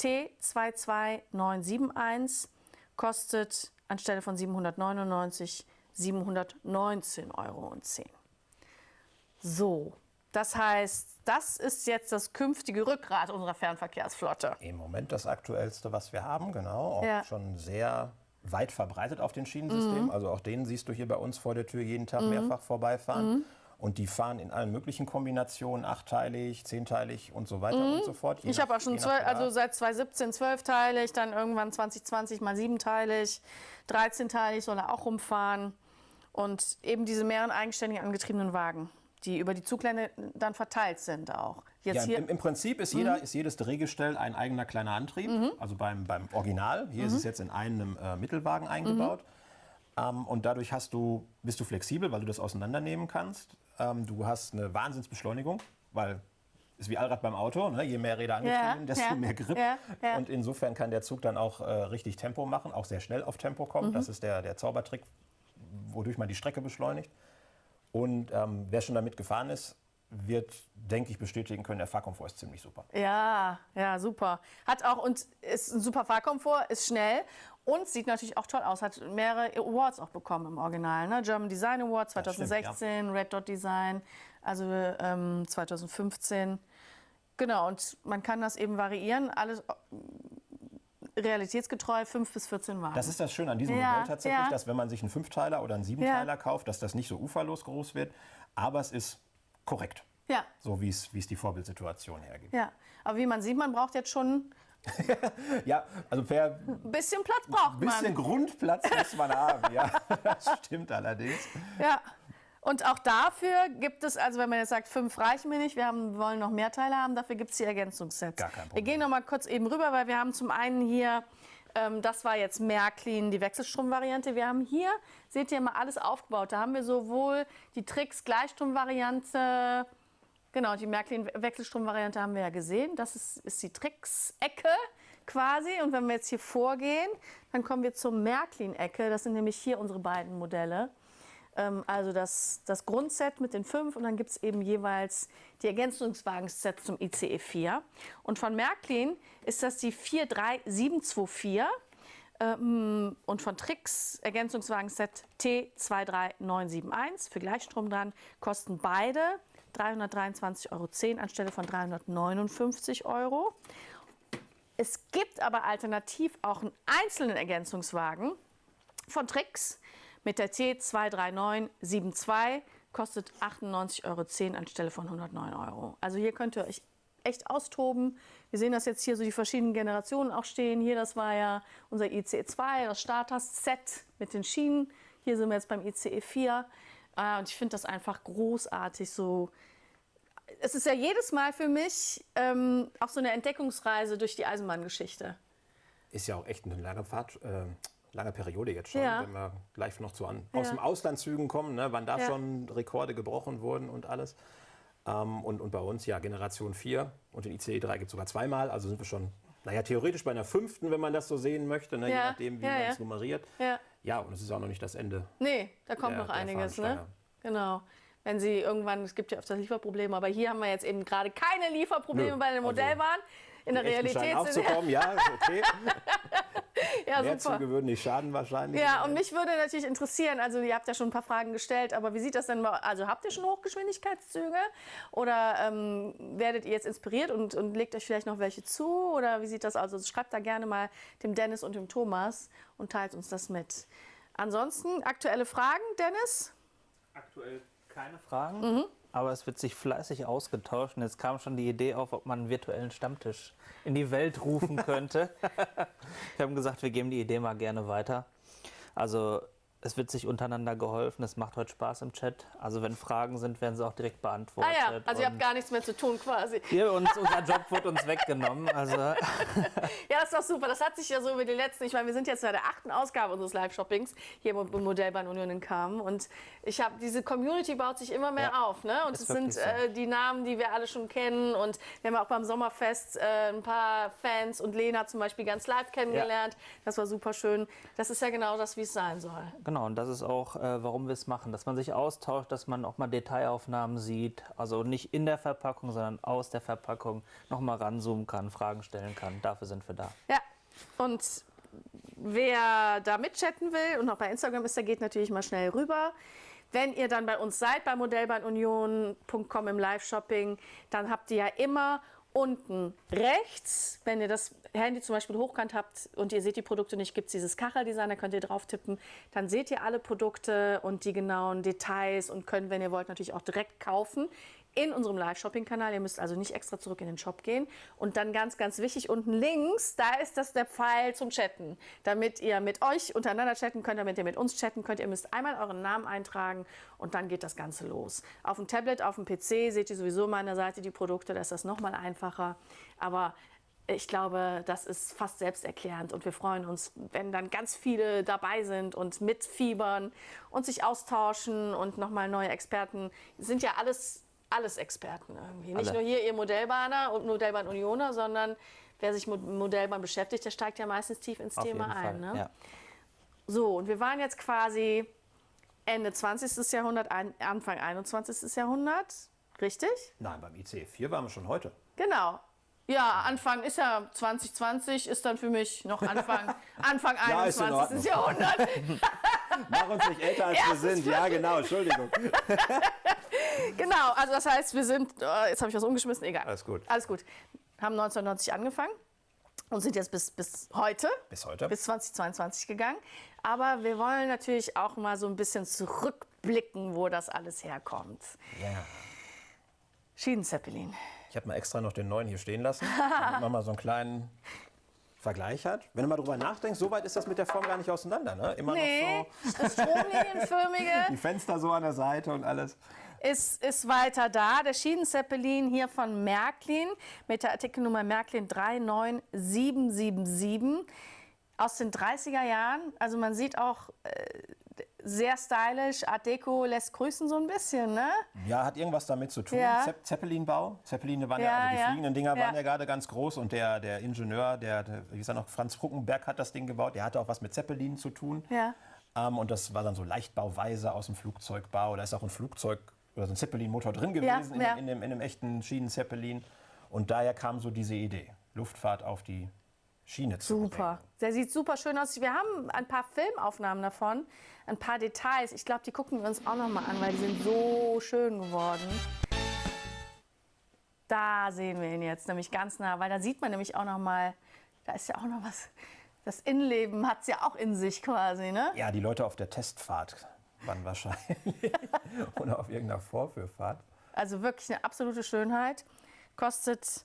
T22971, kostet anstelle von 799 719,10 Euro. So, das heißt, das ist jetzt das künftige Rückgrat unserer Fernverkehrsflotte. Im Moment das aktuellste, was wir haben, genau. Auch ja. schon sehr weit verbreitet auf den Schienensystemen. Mhm. Also auch den siehst du hier bei uns vor der Tür jeden Tag mhm. mehrfach vorbeifahren. Mhm. Und die fahren in allen möglichen Kombinationen, achtteilig, zehnteilig und so weiter mhm. und so fort. Ich habe auch schon zwölf, also seit 2017 zwölfteilig, dann irgendwann 2020 mal siebenteilig, 13-teilig soll er auch rumfahren. Und eben diese mehreren eigenständig angetriebenen Wagen, die über die Zuglände dann verteilt sind auch. Jetzt ja, im, im, Prinzip ist, jeder, mhm. ist jedes Drehgestell ein eigener kleiner Antrieb, mhm. also beim, beim Original. Hier mhm. ist es jetzt in einem äh, Mittelwagen eingebaut. Mhm. Ähm, und dadurch hast du, bist du flexibel, weil du das auseinandernehmen kannst. Ähm, du hast eine Wahnsinnsbeschleunigung, weil ist wie Allrad beim Auto, ne? je mehr Räder angetrieben, ja, desto ja, mehr Grip. Ja. Und insofern kann der Zug dann auch äh, richtig Tempo machen, auch sehr schnell auf Tempo kommen. Mhm. Das ist der, der Zaubertrick, wodurch man die Strecke beschleunigt. Und ähm, wer schon damit gefahren ist, wird, denke ich, bestätigen können, der Fahrkomfort ist ziemlich super. Ja, ja, super. Hat auch und ist ein super Fahrkomfort, ist schnell und sieht natürlich auch toll aus. Hat mehrere Awards auch bekommen im Original. Ne? German Design Award 2016, stimmt, ja. Red Dot Design, also ähm, 2015. Genau, und man kann das eben variieren. Alles äh, realitätsgetreu 5 bis 14 Wagen. Das ist das Schöne an diesem ja, Modell tatsächlich, ja. dass wenn man sich einen Fünfteiler oder einen Siebenteiler kauft, dass das nicht so uferlos groß wird. Aber es ist korrekt. Ja. So wie es, die Vorbildsituation hergibt. Ja, aber wie man sieht, man braucht jetzt schon ja, also per ein bisschen Platz braucht man. Ein bisschen Grundplatz muss man haben, ja. Das stimmt allerdings. Ja. Und auch dafür gibt es, also wenn man jetzt sagt, fünf reichen mir nicht, wir haben, wollen noch mehr Teile haben, dafür gibt es die Ergänzungssets. Gar kein Problem. Wir gehen noch mal kurz eben rüber, weil wir haben zum einen hier, das war jetzt Märklin, die Wechselstrom-Variante. Wir haben hier, seht ihr mal, alles aufgebaut. Da haben wir sowohl die Tricks Gleichstrom-Variante, Genau, die Märklin-Wechselstrom-Variante haben wir ja gesehen. Das ist, ist die Tricks-Ecke quasi. Und wenn wir jetzt hier vorgehen, dann kommen wir zur Märklin-Ecke. Das sind nämlich hier unsere beiden Modelle. Ähm, also das, das Grundset mit den fünf und dann gibt es eben jeweils die Ergänzungswagensets zum ICE 4. Und von Märklin ist das die 43724 ähm, und von Tricks Ergänzungswagenset T23971 für Gleichstrom dran kosten beide 323,10 Euro anstelle von 359 Euro. Es gibt aber alternativ auch einen einzelnen Ergänzungswagen von Trix mit der T23972, kostet 98,10 Euro anstelle von 109 Euro. Also hier könnt ihr euch echt austoben. Wir sehen das jetzt hier so die verschiedenen Generationen auch stehen. Hier, das war ja unser ICE2, das Starter-Set mit den Schienen. Hier sind wir jetzt beim ICE 4. Äh, und ich finde das einfach großartig. So, es ist ja jedes Mal für mich ähm, auch so eine Entdeckungsreise durch die Eisenbahngeschichte. Ist ja auch echt eine lange Fahrt. Äh lange Periode jetzt schon, ja. wenn wir gleich noch zu an, aus ja. dem Auslandszügen kommen, ne, wann da ja. schon Rekorde gebrochen wurden und alles. Ähm, und, und bei uns ja Generation 4 und den ICE 3 gibt es sogar zweimal, also sind wir schon, naja, theoretisch bei einer fünften, wenn man das so sehen möchte, ne, je nachdem, wie man es nummeriert. Ja. und es ist auch noch nicht das Ende. Nee, da kommt der, noch einiges, ne? Genau wenn sie irgendwann, es gibt ja öfters Lieferprobleme, aber hier haben wir jetzt eben gerade keine Lieferprobleme Nö, bei den Modellbahnen. Also in der Realität aufzukommen, ja, okay. ja, Mehr super. Züge würden nicht schaden wahrscheinlich. Ja, und mich würde natürlich interessieren, also ihr habt ja schon ein paar Fragen gestellt, aber wie sieht das denn, also habt ihr schon Hochgeschwindigkeitszüge oder ähm, werdet ihr jetzt inspiriert und, und legt euch vielleicht noch welche zu oder wie sieht das? Also schreibt da gerne mal dem Dennis und dem Thomas und teilt uns das mit. Ansonsten aktuelle Fragen, Dennis? Aktuell keine Fragen, mhm. Aber es wird sich fleißig ausgetauscht. Und jetzt kam schon die Idee auf, ob man einen virtuellen Stammtisch in die Welt rufen könnte. wir haben gesagt, wir geben die Idee mal gerne weiter. Also es wird sich untereinander geholfen. Es macht heute Spaß im Chat. Also wenn Fragen sind, werden sie auch direkt beantwortet. Ah ja, also ihr habt gar nichts mehr zu tun quasi. Hier uns, unser Job wird uns weggenommen. Also ja, das ist doch super. Das hat sich ja so über die letzten, ich meine, wir sind jetzt bei der achten Ausgabe unseres Live-Shoppings hier im Modellbahn Union in Kamen. Und ich habe, diese Community baut sich immer mehr ja, auf. Ne? Und es sind so. äh, die Namen, die wir alle schon kennen. Und wir haben auch beim Sommerfest äh, ein paar Fans und Lena zum Beispiel ganz live kennengelernt. Ja. Das war super schön. Das ist ja genau das, wie es sein soll. Genau, und das ist auch, äh, warum wir es machen, dass man sich austauscht, dass man auch mal Detailaufnahmen sieht, also nicht in der Verpackung, sondern aus der Verpackung noch mal ranzoomen kann, Fragen stellen kann. Dafür sind wir da. Ja, und wer da mitchatten will und auch bei Instagram ist, der geht natürlich mal schnell rüber. Wenn ihr dann bei uns seid, bei modellbahnunion.com im Live-Shopping, dann habt ihr ja immer unten rechts, wenn ihr das Handy zum Beispiel hochkant habt und ihr seht die Produkte nicht, gibt es dieses Kacheldesign, da könnt ihr drauf tippen. Dann seht ihr alle Produkte und die genauen Details und könnt, wenn ihr wollt, natürlich auch direkt kaufen in unserem Live-Shopping-Kanal. Ihr müsst also nicht extra zurück in den Shop gehen. Und dann ganz, ganz wichtig, unten links, da ist das der Pfeil zum Chatten. Damit ihr mit euch untereinander chatten könnt, damit ihr mit uns chatten könnt. Ihr müsst einmal euren Namen eintragen und dann geht das Ganze los. Auf dem Tablet, auf dem PC seht ihr sowieso meiner Seite die Produkte, da ist das nochmal einfacher. Aber ich glaube, das ist fast selbsterklärend und wir freuen uns, wenn dann ganz viele dabei sind und mitfiebern und sich austauschen und nochmal neue Experten. Sind ja alles alles Experten irgendwie. Nicht Alle. nur hier ihr Modellbahner und Modellbahn Unioner, sondern wer sich mit Modellbahn beschäftigt, der steigt ja meistens tief ins Auf Thema ein. Ne? Ja. So, und wir waren jetzt quasi Ende 20. Jahrhundert, Anfang 21. Jahrhundert. Richtig? Nein, beim ICE 4 waren wir schon heute. Genau. Ja, Anfang ist ja 2020, ist dann für mich noch Anfang, Anfang ja, 21. Jahrhundert. Mach uns nicht älter, als wir sind. Ja, genau, Entschuldigung. Genau, also das heißt, wir sind, oh, jetzt habe ich was umgeschmissen, egal. Alles gut. Alles gut. Haben 1990 angefangen und sind jetzt bis, bis heute, bis heute, bis 2022 gegangen. Aber wir wollen natürlich auch mal so ein bisschen zurückblicken, wo das alles herkommt. Ja. Schienenzeppelin. Ich habe mal extra noch den neuen hier stehen lassen, damit man mal so einen kleinen Vergleich hat. Wenn du mal drüber nachdenkst, so weit ist das mit der Form gar nicht auseinander. Ne? Immer nee, noch so das stromlinienförmige. Die Fenster so an der Seite und alles. Ist, ist weiter da. Der Schienenzeppelin hier von Märklin mit der Artikelnummer Märklin 39777 aus den 30er Jahren. Also man sieht auch äh, sehr stylisch, Art Deco lässt grüßen so ein bisschen, ne? Ja, hat irgendwas damit zu tun. Ja. Zepp Zeppelinbau. Zeppeline waren ja, ja also die ja. fliegenden Dinger waren ja gerade ganz groß und der, der Ingenieur, der, der, wie gesagt noch, Franz Fruckenberg hat das Ding gebaut, der hatte auch was mit Zeppelinen zu tun. Ja. Ähm, und das war dann so Leichtbauweise aus dem Flugzeugbau. Da ist auch ein Flugzeug oder so ein Zeppelin-Motor drin gewesen in, in, dem, in dem echten Schienen-Zeppelin. Und daher kam so diese Idee, Luftfahrt auf die Schiene zu Super. Bringen. Der sieht super schön aus. Wir haben ein paar Filmaufnahmen davon, ein paar Details. Ich glaube, die gucken wir uns auch noch mal an, weil die sind so schön geworden. Da sehen wir ihn jetzt nämlich ganz nah, weil da sieht man nämlich auch noch mal, da ist ja auch noch was. Das Innenleben hat es ja auch in sich quasi, ne? Ja, die Leute auf der Testfahrt waren wahrscheinlich oder auf irgendeiner Vorführfahrt. Also wirklich eine absolute Schönheit. Kostet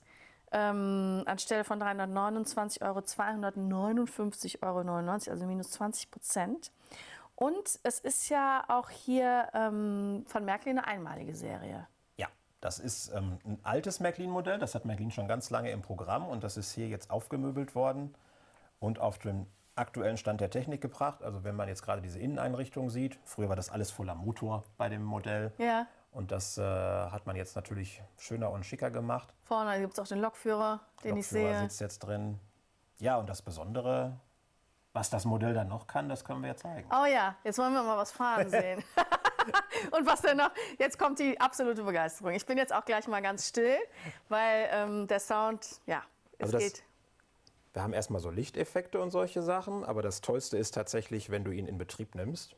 ähm, anstelle von 329 Euro 259,99 Euro, also minus 20 Prozent. Und es ist ja auch hier ähm, von Märklin eine einmalige Serie. Ja, das ist ähm, ein altes Märklin-Modell. Das hat Märklin schon ganz lange im Programm und das ist hier jetzt aufgemöbelt worden und auf den aktuellen Stand der Technik gebracht. Also wenn man jetzt gerade diese Inneneinrichtung sieht, früher war das alles voller Motor bei dem Modell. Ja. Und das äh, hat man jetzt natürlich schöner und schicker gemacht. Vorne gibt es auch den Lokführer, den Lokführer ich sehe. sitzt jetzt drin. Ja, und das Besondere, was das Modell dann noch kann, das können wir ja zeigen. Oh ja, jetzt wollen wir mal was fahren sehen. und was denn noch? Jetzt kommt die absolute Begeisterung. Ich bin jetzt auch gleich mal ganz still, weil ähm, der Sound, ja, es also geht. Wir haben erstmal so Lichteffekte und solche Sachen, aber das Tollste ist tatsächlich, wenn du ihn in Betrieb nimmst.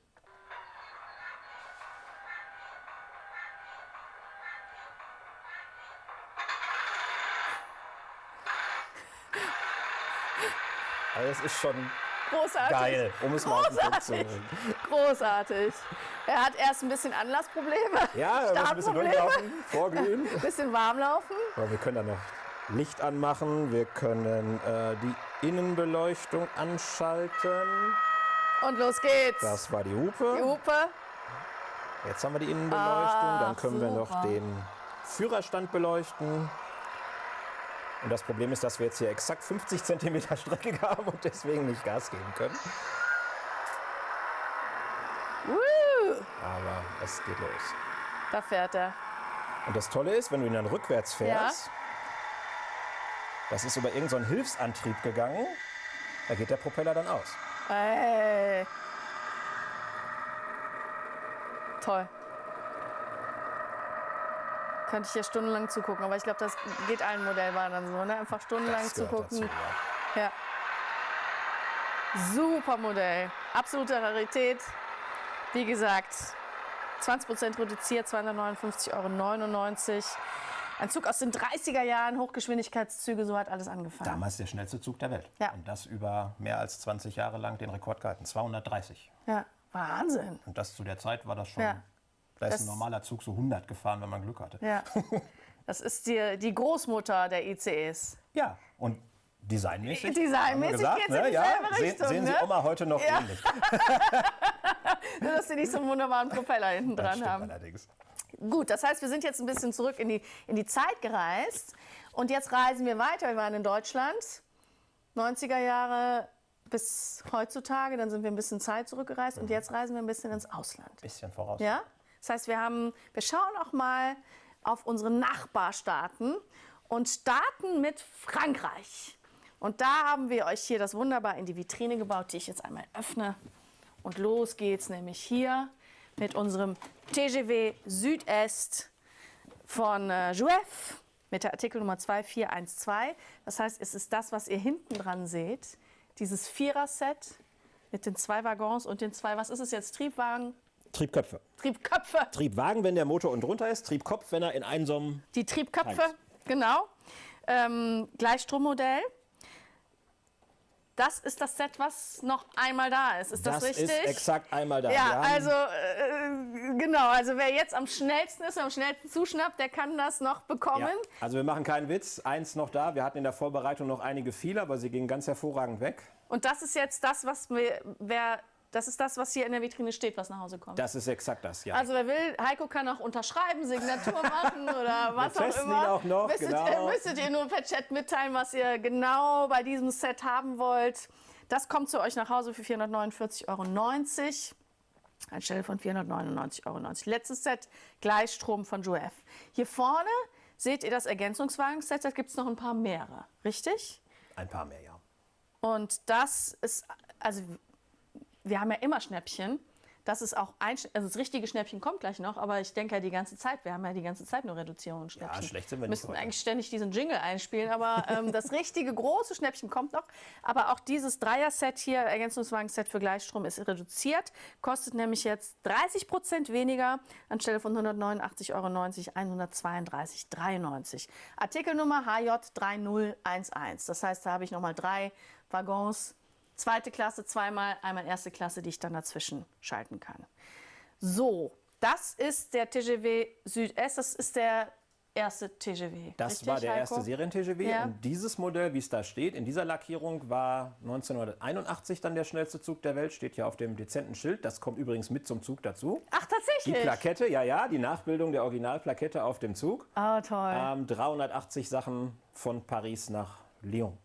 Also das ist schon Großartig. geil, um es mal Großartig. auf den Punkt zu Großartig. Er hat erst ein bisschen Anlassprobleme. Ja, er muss ein bisschen durchlaufen, vorglühen. Ein bisschen warm laufen. Aber wir können da noch Licht anmachen. Wir können äh, die Innenbeleuchtung anschalten. Und los geht's. Das war die Hupe. Die Hupe. Jetzt haben wir die Innenbeleuchtung. Ach, Dann können super. wir noch den Führerstand beleuchten. Und das Problem ist, dass wir jetzt hier exakt 50 cm Strecke haben und deswegen nicht Gas geben können. Woo. Aber es geht los. Da fährt er. Und das Tolle ist, wenn du ihn dann rückwärts fährst, ja. Das ist über irgendeinen so Hilfsantrieb gegangen, da geht der Propeller dann aus. Ey. Toll. Könnte ich hier stundenlang zugucken, aber ich glaube, das geht allen Modellbahnern so, ne? Einfach stundenlang zugucken. Dazu, ja. ja. Super Modell. Absolute Rarität. Wie gesagt, 20% reduziert, 259,99 Euro. Ein Zug aus den 30er Jahren, Hochgeschwindigkeitszüge, so hat alles angefangen. Damals der schnellste Zug der Welt. Ja. Und das über mehr als 20 Jahre lang den Rekord gehalten. 230. Ja, Wahnsinn. Und das zu der Zeit war das schon. Ja. Da ist Das- ein normaler Zug so 100 gefahren, wenn man Glück hatte. Ja. Das ist die, die Großmutter der ICEs. Ja, und designmäßig. Designmäßig wir gesagt, geht's in ne? ja, sehen, Richtung, sehen Sie ne? Oma heute noch Ja. ähnlich. Nur, dass sie nicht so einen wunderbaren Propeller hinten dran haben. allerdings. Gut, das heißt, wir sind jetzt ein bisschen zurück in die, in die Zeit gereist. Und jetzt reisen wir weiter. Wir waren in Deutschland, 90er Jahre bis heutzutage. Dann sind wir ein bisschen Zeit zurückgereist. Und jetzt reisen wir ein bisschen ins Ausland. Bisschen voraus. Ja? Das heißt, wir, haben, wir schauen auch mal auf unsere Nachbarstaaten und starten mit Frankreich. Und da haben wir euch hier das wunderbar in die Vitrine gebaut, die ich jetzt einmal öffne. Und los geht's nämlich hier mit unserem TGW Südest von äh, Jouef mit der Artikelnummer 2412. Das heißt, es ist das, was ihr hinten dran seht, dieses Vierer-Set mit den zwei Waggons und den zwei, was ist es jetzt, Triebwagen, Triebköpfe. Triebköpfe. Triebwagen, wenn der Motor unten drunter ist. Triebkopf, wenn er in einem so Die Triebköpfe, Eins. genau. Ähm, Gleichstrommodell. Das ist das Set, was noch einmal da ist. Ist das, Das richtig? ist exakt einmal da. Ja, also äh, genau. Also wer jetzt am schnellsten ist, am schnellsten zuschnappt, der kann das noch bekommen. Ja. Also wir machen keinen Witz. Eins noch da. Wir hatten in der Vorbereitung noch einige viele, aber sie gingen ganz hervorragend weg. Und das ist jetzt das, was wir, wer, das ist das, was hier in der Vitrine steht, was nach Hause kommt. Das ist exakt das, ja. Also wer will, Heiko kann auch unterschreiben, Signatur machen oder was auch testen immer. ihn auch noch, müsstet, genau. müsstet ihr nur per Chat mitteilen, was ihr genau bei diesem Set haben wollt. Das kommt zu euch nach Hause für 449,90 Euro. Anstelle von 499,90 Euro. Letztes Set, Gleichstrom von Joef. Hier vorne seht ihr das Ergänzungswagen-Set, da gibt es noch ein paar mehrere. Richtig? Ein paar mehr, ja. Und das ist, also wir haben ja immer Schnäppchen. Das ist auch ein, also das richtige Schnäppchen kommt gleich noch, aber ich denke ja die ganze Zeit, wir haben ja die ganze Zeit nur Reduzierung und Schnäppchen. schlecht sind wir nicht müssten heute. eigentlich ständig diesen Jingle einspielen, aber ähm, das richtige große Schnäppchen kommt noch. Aber auch dieses Dreier-Set hier, Ergänzungswagen-Set für Gleichstrom, ist reduziert, kostet nämlich jetzt 30 Prozent weniger, anstelle von 189,90 Euro 132,93. Artikelnummer HJ3011. Das heißt, da habe ich nochmal drei Waggons zweite Klasse zweimal, einmal erste Klasse, die ich dann dazwischen schalten kann. So, das ist der TGW Südest, das ist der erste TGW. Das richtig, war der Heiko? erste Serien-TGW. Ja. Und dieses Modell, wie es da steht, in dieser Lackierung war 1981 dann der schnellste Zug der Welt. Steht ja auf dem dezenten Schild. Das kommt übrigens mit zum Zug dazu. Ach, Die tatsächlich? Plakette, ja, ja, die Nachbildung der Originalplakette auf dem Zug. Ah, toll. Ähm, 380 Sachen von Paris nach Lyon.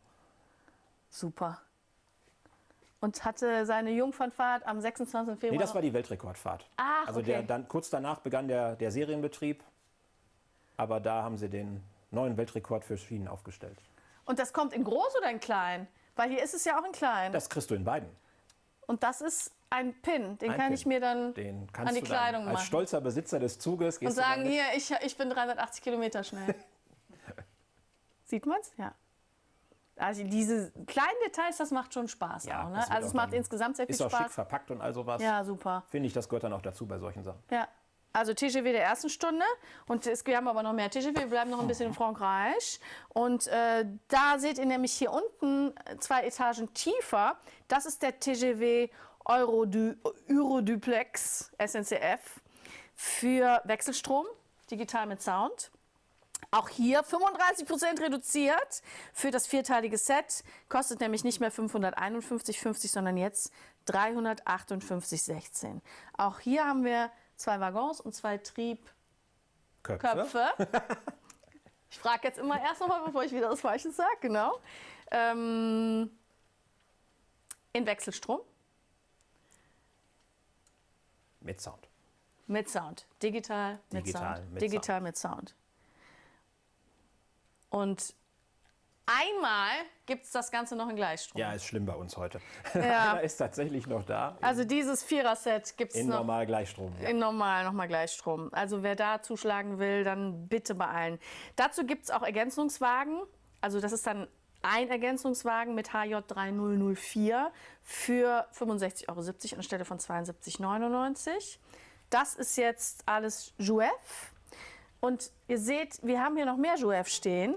Super. Und hatte seine Jungfernfahrt am 26. Februar. Nee, das war die Weltrekordfahrt. Ach, also okay. der, dann, kurz danach begann der, der Serienbetrieb. Aber da haben sie den neuen Weltrekord für Schienen aufgestellt. Und das kommt in groß oder in klein? Weil hier ist es ja auch in klein. Das kriegst du in beiden. Und das ist ein Pin. Den Ein kann Pin. ich mir dann an die Kleidung als machen. stolzer Besitzer des Zuges und gehst du sagen, hier, ich, ich bin 380 Kilometer schnell. Sieht man's? Ja. Also diese kleinen Details, das macht schon Spaß Ja, auch. Ne? Also es auch macht dann- insgesamt sehr viel Ist auch schick Spaß. verpackt und all sowas. Ja, super. Finde ich, das gehört dann auch dazu bei solchen Sachen. Ja. Also TGW der ersten Stunde und es, wir haben aber noch mehr TGW, wir bleiben noch ein bisschen in Frankreich. Und äh, da seht ihr nämlich hier unten äh, zwei Etagen tiefer, das ist der TGW Eurodu Euroduplex SNCF für Wechselstrom, digital mit Sound. Auch hier 35% reduziert für das vierteilige Set. Kostet nämlich nicht mehr 551,50, sondern jetzt 358,16. Auch hier haben wir zwei Waggons und zwei Triebköpfe. Köpfe. Ich frage jetzt immer erst nochmal, bevor ich wieder das Falsche sage. Genau. Ähm, in Wechselstrom Mit Sound. mit Sound. Digital mit Digital Sound. mit Digital mit Sound. Und einmal gibt es das Ganze noch in Gleichstrom. Ja, ist schlimm bei uns heute. Ja. Einer ist tatsächlich noch da. Also dieses Vierer-Set gibt es In noch normal Gleichstrom. Ja. in normal nochmal Gleichstrom. Also wer da zuschlagen will, dann bitte beeilen. Dazu gibt es auch Ergänzungswagen. Also das ist dann ein Ergänzungswagen mit HJ3004 für 65,70 Euro anstelle von 72,99 Das ist jetzt alles Jouef. Und ihr seht, wir haben hier noch mehr Jouef stehen,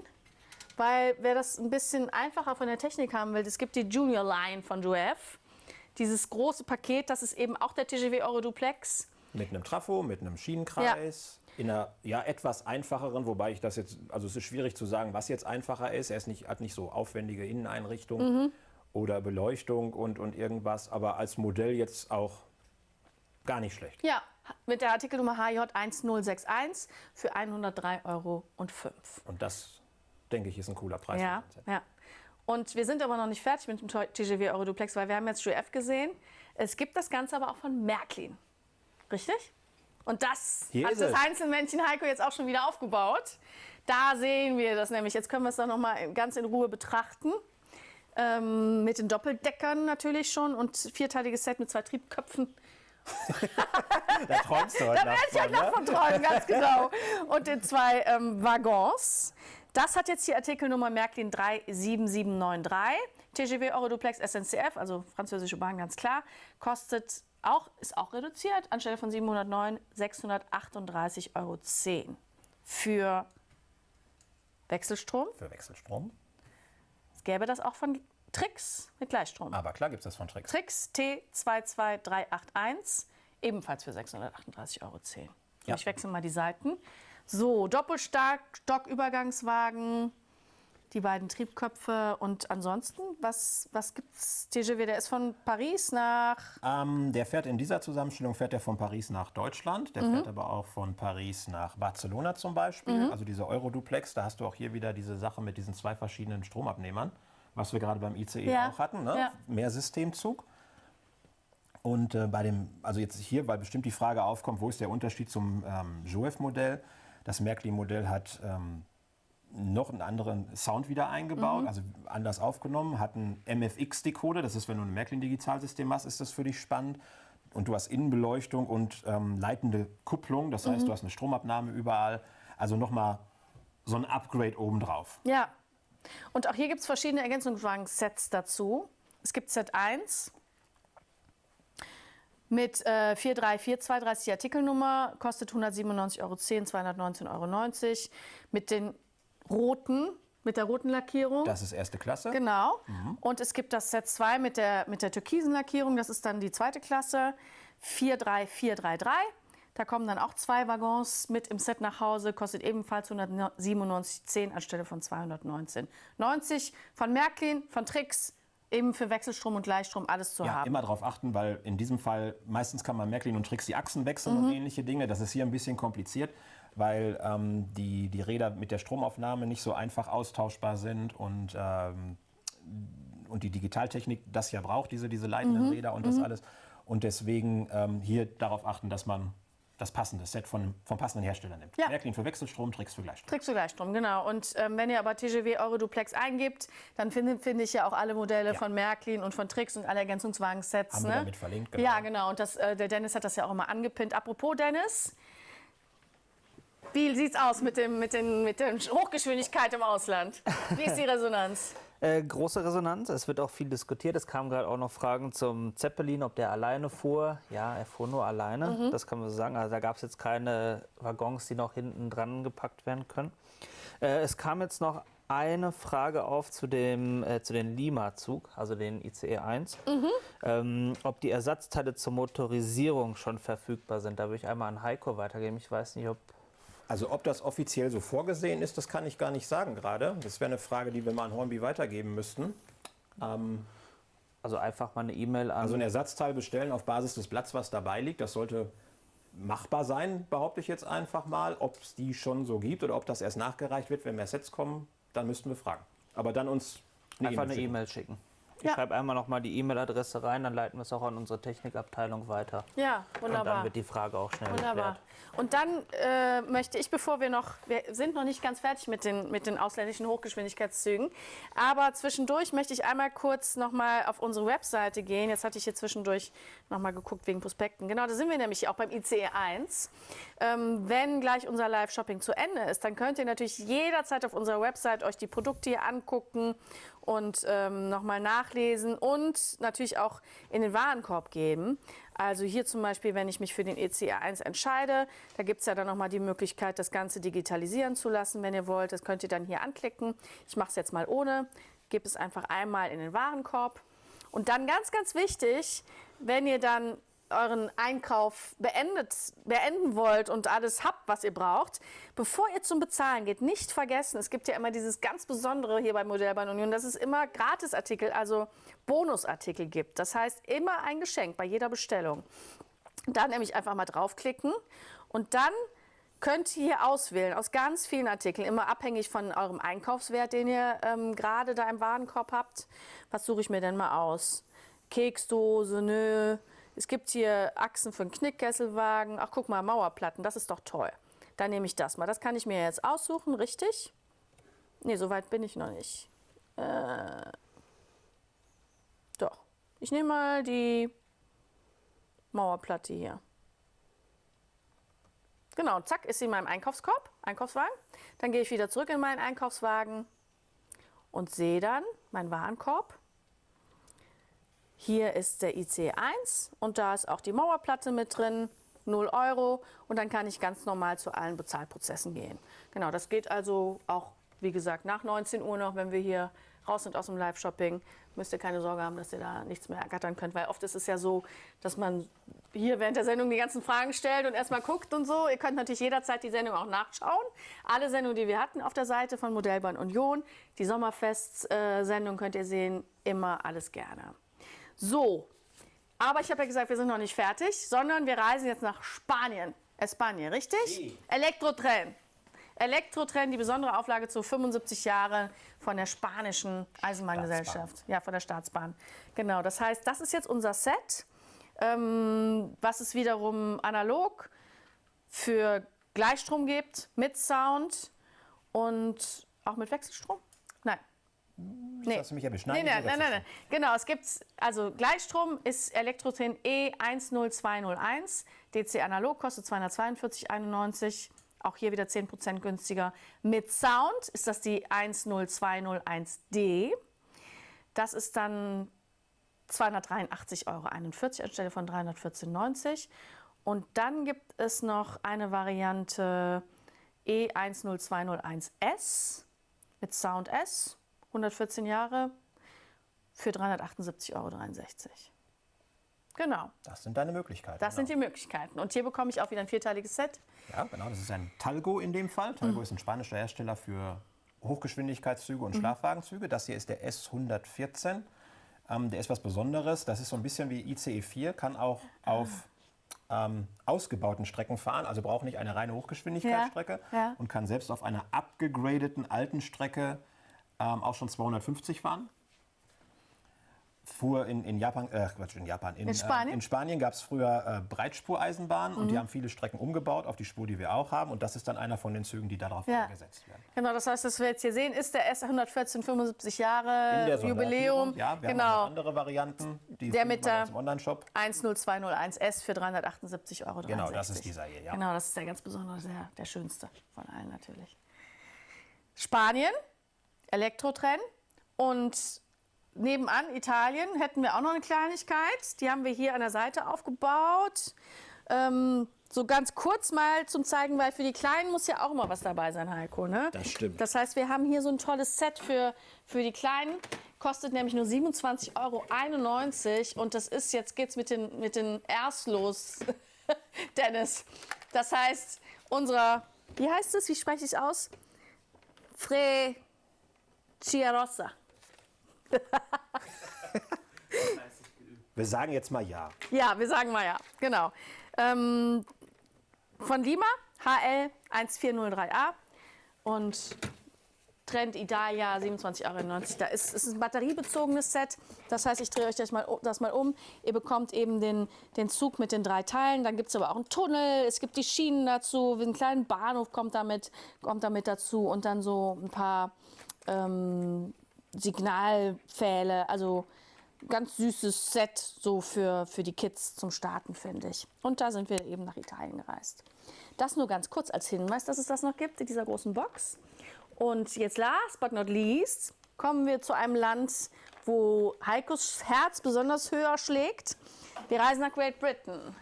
weil wer das ein bisschen einfacher von der Technik haben will, es gibt die Junior Line von Jouef. Dieses große Paket, das ist eben auch der TGW Euro Duplex. Mit einem Trafo, mit einem Schienenkreis. Ja in einer ja, etwas einfacheren, wobei ich das jetzt, also es ist schwierig zu sagen, was jetzt einfacher ist. Er ist nicht, hat nicht so aufwendige Inneneinrichtungen mhm. oder Beleuchtung und, und irgendwas, aber als Modell jetzt auch gar nicht schlecht. Ja, mit der Artikelnummer HJ1061 für 103,05 Euro. Und das, denke ich, ist ein cooler Preis. Ja, ja. Und wir sind aber noch nicht fertig mit dem TGW Euro Duplex, weil wir haben jetzt GF gesehen. Es gibt das Ganze aber auch von Märklin. Richtig? Und das Hier hat das Einzelmännchen Heiko jetzt auch schon wieder aufgebaut. Da sehen wir das nämlich. Jetzt können wir es dann noch mal ganz in Ruhe betrachten. Ähm, mit den Doppeldeckern natürlich schon und vierteiliges Set mit zwei Triebköpfen. da träumst du heute Da werde ich heute noch von träumen, ganz genau. Und den zwei ähm, Waggons. Das hat jetzt die Artikelnummer Märklin 37793. TGW Euroduplex SNCF, also französische Bahn, ganz klar, kostet auch, ist auch reduziert, anstelle von 709 638,10 Euro für Wechselstrom. Für Wechselstrom. Es gäbe das auch von Trix mit Gleichstrom. Aber klar gibt es das von Trix. Trix T22381, ebenfalls für 638,10 Euro. Ja. Ich wechsle mal die Seiten. So, Doppelstark, Stockübergangswagen, die beiden Triebköpfe und ansonsten, was, was gibt es? TGW, der ist von Paris nach... Ähm, der fährt in dieser Zusammenstellung fährt er von Paris nach Deutschland, der mhm. fährt aber auch von Paris nach Barcelona zum Beispiel, mhm. also diese Euroduplex, da hast du auch hier wieder diese Sache mit diesen zwei verschiedenen Stromabnehmern, was wir gerade beim ICE ja. auch hatten, ne? ja. mehr Systemzug. Und äh, bei dem, also jetzt hier, weil bestimmt die Frage aufkommt, wo ist der Unterschied zum ähm, JOEF-Modell? Das Märklin-Modell hat ähm, noch einen anderen Sound wieder eingebaut, mhm. also anders aufgenommen, hat einen MFX-Decoder, das ist, wenn du ein Märklin-Digitalsystem hast, ist das für dich spannend. Und du hast Innenbeleuchtung und ähm, leitende Kupplung, das heißt, mhm. du hast eine Stromabnahme überall. Also nochmal so ein Upgrade obendrauf. Ja, und auch hier gibt es verschiedene Ergänzungswagen-Sets dazu. Es gibt Set 1 mit äh, 43432 Artikelnummer, kostet 197,10 Euro, 219,90 Euro. Mit den roten, mit der roten Lackierung. Das ist erste Klasse. Genau. Mhm. Und es gibt das Set 2 mit der, mit der türkisen Lackierung, das ist dann die zweite Klasse, 43433. Da kommen dann auch zwei Waggons mit im Set nach Hause, kostet ebenfalls 197,10 anstelle von 219,90. Von Märklin, von Trix, eben für Wechselstrom und Gleichstrom alles zu ja, haben. immer darauf achten, weil in diesem Fall meistens kann man Märklin und Trix die Achsen wechseln mhm. und ähnliche Dinge. Das ist hier ein bisschen kompliziert weil ähm, die, die Räder mit der Stromaufnahme nicht so einfach austauschbar sind und, ähm, und die Digitaltechnik das ja braucht, diese, diese leitenden mhm. Räder und das mhm. alles. Und deswegen ähm, hier darauf achten, dass man das passende Set von, vom passenden Hersteller nimmt. Ja. Märklin für Wechselstrom, Tricks für Gleichstrom. Tricks für Gleichstrom, genau. Und ähm, wenn ihr aber TGW Euroduplex eingibt, dann finde find ich ja auch alle Modelle ja. von Märklin und von Tricks und alle Ergänzungswagen-Sets. Haben ne? wir damit verlinkt, genau. Ja, genau. Und das, äh, der Dennis hat das ja auch immer angepinnt. Apropos Dennis, wie sieht es aus mit, dem, mit, den, mit der Hochgeschwindigkeit im Ausland? Wie ist die Resonanz? Äh, große Resonanz. Es wird auch viel diskutiert. Es kamen gerade auch noch Fragen zum Zeppelin, ob der alleine fuhr. Ja, er fuhr nur alleine. Mhm. Das kann man so sagen. Also da gab es jetzt keine Waggons, die noch hinten dran gepackt werden können. Äh, es kam jetzt noch eine Frage auf zu dem äh, zu den Lima-Zug, also den ICE 1, mhm. ähm, ob die Ersatzteile zur Motorisierung schon verfügbar sind. Da würde ich einmal an Heiko weitergeben. Ich weiß nicht, ob also ob das offiziell so vorgesehen ist, das kann ich gar nicht sagen gerade. Das wäre eine Frage, die wir mal an Hornby weitergeben müssten. Ähm, also einfach mal eine E-Mail an... Also ein Ersatzteil bestellen auf Basis des Blatts, was dabei liegt. Das sollte machbar sein, behaupte ich jetzt einfach mal. Ob es die schon so gibt oder ob das erst nachgereicht wird, wenn mehr Sets kommen, dann müssten wir fragen. Aber dann uns eine einfach e eine E-Mail schicken. Ich ja. schreibe einmal noch mal die E-Mail-Adresse rein, dann leiten wir es auch an unsere Technikabteilung weiter. Ja, wunderbar. Und dann wird die Frage auch schnell wunderbar. geklärt. Und dann äh, möchte ich, bevor wir noch, wir sind noch nicht ganz fertig mit den, mit den ausländischen Hochgeschwindigkeitszügen, aber zwischendurch möchte ich einmal kurz noch mal auf unsere Webseite gehen. Jetzt hatte ich hier zwischendurch noch mal geguckt wegen Prospekten. Genau, da sind wir nämlich auch beim ICE 1. Ähm, wenn gleich unser Live-Shopping zu Ende ist, dann könnt ihr natürlich jederzeit auf unserer Website euch die Produkte hier angucken und ähm, nochmal nachlesen und natürlich auch in den Warenkorb geben. Also hier zum Beispiel, wenn ich mich für den ECR1 entscheide, da gibt es ja dann nochmal die Möglichkeit, das Ganze digitalisieren zu lassen, wenn ihr wollt. Das könnt ihr dann hier anklicken. Ich mache es jetzt mal ohne. Gebt es einfach einmal in den Warenkorb. Und dann ganz, ganz wichtig, wenn ihr dann euren Einkauf beendet, beenden wollt und alles habt, was ihr braucht, bevor ihr zum Bezahlen geht, nicht vergessen, es gibt ja immer dieses ganz Besondere hier bei Modellbahn Union, dass es immer Gratisartikel, also Bonusartikel gibt. Das heißt, immer ein Geschenk bei jeder Bestellung. Da nämlich einfach mal draufklicken und dann könnt ihr hier auswählen aus ganz vielen Artikeln, immer abhängig von eurem Einkaufswert, den ihr ähm, gerade da im Warenkorb habt. Was suche ich mir denn mal aus? Keksdose, nö, es gibt hier Achsen für einen Knickkesselwagen. Ach, guck mal, Mauerplatten, das ist doch toll. Dann nehme ich das mal. Das kann ich mir jetzt aussuchen, richtig? Ne, so weit bin ich noch nicht. Äh, doch. Ich nehme mal die Mauerplatte hier. Genau, zack, ist sie in meinem Einkaufskorb, Einkaufswagen. Dann gehe ich wieder zurück in meinen Einkaufswagen und sehe dann meinen Warenkorb. Hier ist der IC1 und da ist auch die Mauerplatte mit drin, 0 Euro und dann kann ich ganz normal zu allen Bezahlprozessen gehen. Genau, das geht also auch, wie gesagt, nach 19 Uhr noch, wenn wir hier raus sind aus dem Live-Shopping, müsst ihr keine Sorge haben, dass ihr da nichts mehr ergattern könnt, weil oft ist es ja so, dass man hier während der Sendung die ganzen Fragen stellt und erstmal guckt und so. Ihr könnt natürlich jederzeit die Sendung auch nachschauen. Alle Sendungen, die wir hatten auf der Seite von Modellbahn Union, die Sommerfest-Sendung könnt ihr sehen, immer alles gerne. So, aber ich habe ja gesagt, wir sind noch nicht fertig, sondern wir reisen jetzt nach Spanien. Spanien, richtig? Sí. Elektrotren. Elektrotren, die besondere Auflage zu 75 Jahre von der spanischen Eisenbahngesellschaft. Ja, von der Staatsbahn. Genau, das heißt, das ist jetzt unser Set, ähm, was es wiederum analog für Gleichstrom gibt, mit Sound und auch mit Wechselstrom. Nein, Nee. Hast du mich ja beschneiden? Nee, nein, nein, nein, Genau, es gibt, also Gleichstrom ist Elektrotrin E10201. DC analog kostet 242,91. Auch hier wieder 10% günstiger. Mit Sound ist das die 10201D. Das ist dann 283,41 Euro anstelle von 314,90. Und dann gibt es noch eine Variante E10201S mit Sound S 114 Jahre für 378,63 Euro. Genau. Das sind deine Möglichkeiten. Das genau. sind die Möglichkeiten. Und hier bekomme ich auch wieder ein vierteiliges Set. Ja, genau. Das ist ein Talgo in dem Fall. Talgo mhm. ist ein spanischer Hersteller für Hochgeschwindigkeitszüge und mhm. Schlafwagenzüge. Das hier ist der S114. Ähm, der ist was Besonderes. Das ist so ein bisschen wie ICE 4, kann auch ah. auf ähm, ausgebauten Strecken fahren, also braucht nicht eine reine Hochgeschwindigkeitsstrecke ja, ja. und kann selbst auf einer abgegradeten alten Strecke ähm, auch schon 250 fahren. Fuhr in, in Japan, äh, Quatsch, in Japan, in, in Spanien, äh, in Spanien gab es früher äh, Breitspureisenbahnen mhm. und die mhm. haben viele Strecken umgebaut auf die Spur, die wir auch haben. Und das ist dann einer von den Zügen, die darauf ja. eingesetzt werden. Genau, das heißt, was wir jetzt hier sehen, ist der S114 75 Jahre Jubiläum. Ja, wir genau. haben andere Varianten, die der mit der Online-Shop. 10201S für 378,63 Euro. Genau, das ist dieser hier, ja. Genau, das ist der ganz besondere, der, der schönste von allen natürlich. Spanien Elektrotrenn. Und nebenan, Italien, hätten wir auch noch eine Kleinigkeit. Die haben wir hier an der Seite aufgebaut. Ähm, so ganz kurz mal zum zeigen, weil für die Kleinen muss ja auch immer was dabei sein, Heiko. Ne? Das stimmt. Das heißt, wir haben hier so ein tolles Set für, für die Kleinen. Kostet nämlich nur 27,91 Euro. Und das ist, jetzt geht's mit den, mit den Rs los, Dennis. Das heißt, unserer, wie heißt es, wie spreche ich es aus? Fre... Chiarossa. wir sagen jetzt mal ja. Ja, wir sagen mal ja, genau. Ähm, von Lima, HL 1403A und Trend Idalia 27,91 Euro. Da ist, ist ein batteriebezogenes Set. Das heißt, ich drehe euch das mal, das mal um. Ihr bekommt eben den, den Zug mit den drei Teilen. Dann gibt es aber auch einen Tunnel. Es gibt die Schienen dazu. Ein kleiner Bahnhof kommt damit, kommt damit dazu. Und dann so ein paar ähm, Signalpfähle, also ganz süßes Set so für, für die Kids zum Starten, finde ich. Und da sind wir eben nach Italien gereist. Das nur ganz kurz als Hinweis, dass es das noch gibt in dieser großen Box. Und jetzt last but not least kommen wir zu einem Land, wo Heikos Herz besonders höher schlägt. Wir reisen nach Great Britain.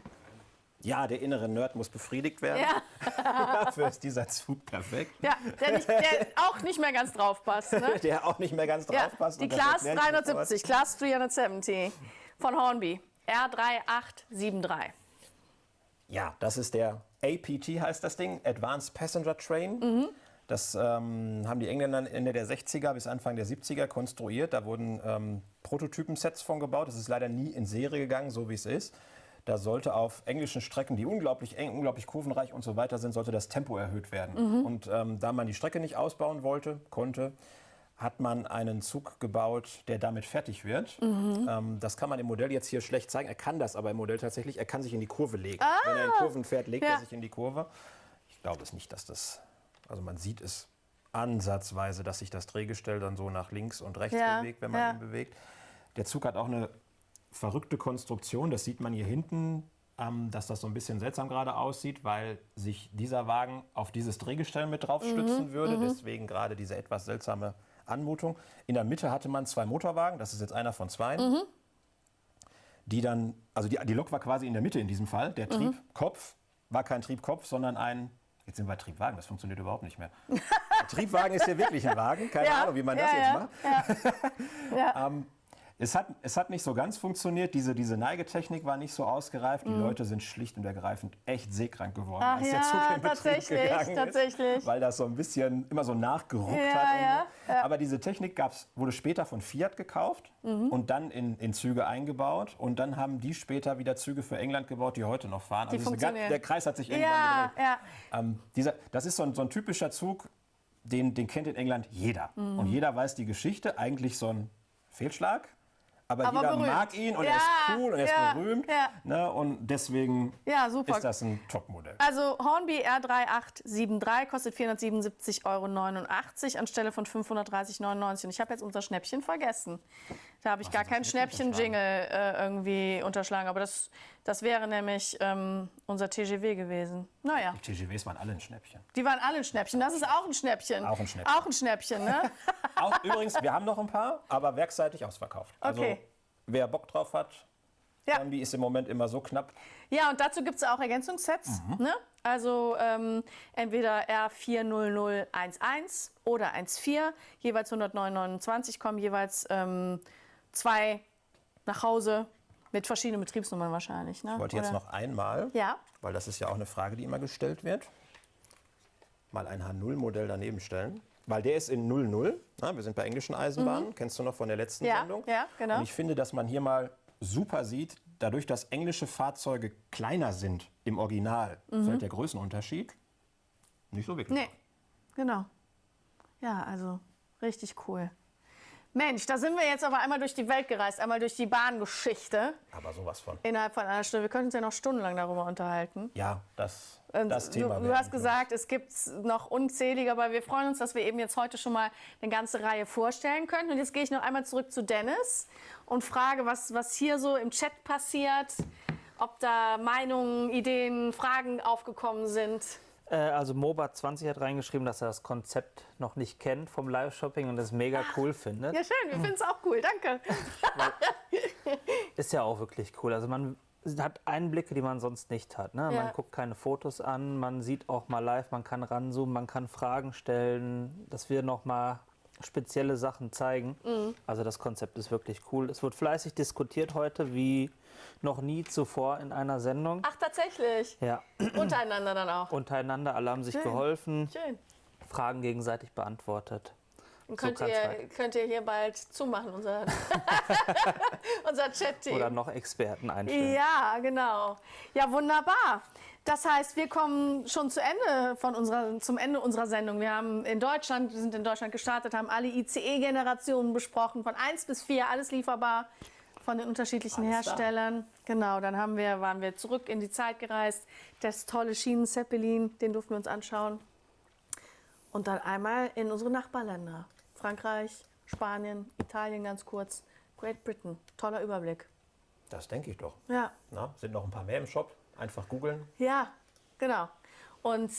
Ja, der innere Nerd muss befriedigt werden. Ja. Dafür ist dieser Zug perfekt. Ja, der, nicht, der auch nicht mehr ganz drauf passt. Ne? Der auch nicht mehr ganz drauf Ja, passt. die Class erkläre ich jetzt 370, Class 370 von Hornby. R3873. Ja, das ist der APT, heißt das Ding, Advanced Passenger Train. Mhm. Das ähm, haben die Engländer Ende der 60er bis Anfang der 70er konstruiert. Da wurden ähm, Prototypensets von gebaut. Das ist leider nie in Serie gegangen, so wie es ist. Da sollte auf englischen Strecken, die unglaublich eng, unglaublich kurvenreich und so weiter sind, sollte das Tempo erhöht werden. Mhm. Und ähm, da man die Strecke nicht ausbauen wollte, konnte, hat man einen Zug gebaut, der damit fertig wird. Mhm. Ähm, das kann man im Modell jetzt hier schlecht zeigen. Er kann das aber im Modell tatsächlich. Er kann sich in die Kurve legen. Ah. Wenn er in Kurven fährt, legt Ja. er sich in die Kurve. Ich glaube es nicht, dass das. Also man sieht es ansatzweise, dass sich das Drehgestell dann so nach links und rechts Ja, bewegt, wenn man ja. ihn bewegt. Der Zug hat auch eine verrückte Konstruktion. Das sieht man hier hinten, ähm, dass das so ein bisschen seltsam gerade aussieht, weil sich dieser Wagen auf dieses Drehgestell mit drauf Mhm, stützen würde. Deswegen gerade diese etwas seltsame Anmutung. In der Mitte hatte man zwei Motorwagen. Das ist jetzt einer von zwei. Mhm. Die dann, also die, die Lok war quasi in der Mitte in diesem Fall. Der Mhm. Triebkopf war kein Triebkopf, sondern ein Jetzt sind wir Triebwagen, das funktioniert überhaupt nicht mehr. Triebwagen ist hier wirklich ein Wagen, keine Ja, Ahnung, wie man ja, das jetzt ja, macht. Ja. Ähm, es, hat, es hat nicht so ganz funktioniert, diese, diese Neigetechnik war nicht so ausgereift. Die Leute sind schlicht und ergreifend echt seekrank geworden. Ach als der ja, Zug in tatsächlich, gegangen tatsächlich. ist. Weil das so ein bisschen immer so nachgeruckt Ja, hat. ja, so. Aber diese Technik gab's, wurde später von Fiat gekauft Mhm. und dann in, in Züge eingebaut. Und dann haben die später wieder Züge für England gebaut, die heute noch fahren. Die gan- funktionieren. der Kreis hat sich irgendwann Ja, gedreht. ja. Ähm, dieser, das ist so ein, so ein typischer Zug, den, den kennt in England jeder. Mhm. Und jeder weiß die Geschichte. Eigentlich so ein Fehlschlag. Aber, Aber jeder berühmt. mag ihn und er Ja, ist cool und er ja, ist berühmt. ja. Ne? Und deswegen Ja, super. ist das ein Topmodell. Also Hornby R3873 kostet 477,89 Euro anstelle von 530,99. Und ich habe jetzt unser Schnäppchen vergessen. Da habe ich gar hast du keinen Schnäppchen-Jingle äh, irgendwie unterschlagen. Aber das, das wäre nämlich ähm, unser TGW gewesen. Naja, Die TGWs waren alle ein Schnäppchen. die waren alle ein Schnäppchen. Das ist auch ein Schnäppchen. Auch ein Schnäppchen. Auch ein Schnäppchen, ne? Auch, übrigens, wir haben noch ein paar, aber werkseitig ausverkauft. Also Okay. wer Bock drauf hat, Ja. Hornby ist im Moment immer so knapp. Ja, und dazu gibt es auch Ergänzungssets. Mhm. Ne? Also ähm, entweder R40011 oder 14, jeweils 109,29 kommen jeweils ähm, zwei nach Hause mit verschiedenen Betriebsnummern wahrscheinlich. Ne? Ich wollte jetzt Oder- noch einmal, Ja, weil das ist ja auch eine Frage, die immer gestellt wird, mal ein H0-Modell daneben stellen. Weil der ist in 00. Na, wir sind bei englischen Eisenbahnen. Kennst du noch von der letzten Mhm. Ja, Sendung? ja, genau. Und ich finde, dass man hier mal super sieht, dadurch, dass englische Fahrzeuge kleiner sind im Original, fällt der Größenunterschied nicht so wirklich. Mhm. nee, genau. Ja, also richtig cool. Mensch, da sind wir jetzt aber einmal durch die Welt gereist, einmal durch die Bahngeschichte Aber sowas von. innerhalb von einer Stunde. Wir können uns ja noch stundenlang darüber unterhalten. Ja, das, Und das Thema. Ähm, Du, du hast gesagt, es gibt noch unzählige, aber wir freuen uns, dass wir eben jetzt heute schon mal eine ganze Reihe vorstellen können. Und jetzt gehe ich noch einmal zurück zu Dennis und frage, was, was hier so im Chat passiert, ob da Meinungen, Ideen, Fragen aufgekommen sind. Äh, also Moba20 hat reingeschrieben, dass er das Konzept noch nicht kennt vom Live-Shopping und es mega cool findet. Ja, schön, wir finden es auch cool, danke. Ist ja auch wirklich cool. Also man hat Einblicke, die man sonst nicht hat. Ne? Ja. Man guckt keine Fotos an, man sieht auch mal live, man kann ranzoomen, man kann Fragen stellen, dass wir noch mal spezielle Sachen zeigen. Mhm. Also das Konzept ist wirklich cool. Es wird fleißig diskutiert heute, wie noch nie zuvor in einer Sendung. Ach, tatsächlich. Ja, Untereinander dann auch. untereinander, alle haben sich Schön. geholfen, Schön. Fragen gegenseitig beantwortet. Und So könnt, kann's ihr, könnt ihr hier bald zumachen, unser, unser Chat-Team. Oder noch Experten einstellen. Ja, genau. Ja, wunderbar. Das heißt, wir kommen schon zu Ende von unserer, zum Ende unserer Sendung. Wir haben in Deutschland, wir sind in Deutschland gestartet, haben alle ICE-Generationen besprochen, von 1 bis 4, alles lieferbar von den unterschiedlichen Alles da. Herstellern. Genau, dann haben wir, waren wir zurück in die Zeit gereist. Das tolle Schienen-Zeppelin, den durften wir uns anschauen. Und dann einmal in unsere Nachbarländer. Frankreich, Spanien, Italien ganz kurz, Great Britain. Toller Überblick. Das denke ich doch. Ja, Na, sind noch ein paar mehr im Shop. Einfach googeln. Ja, genau. Und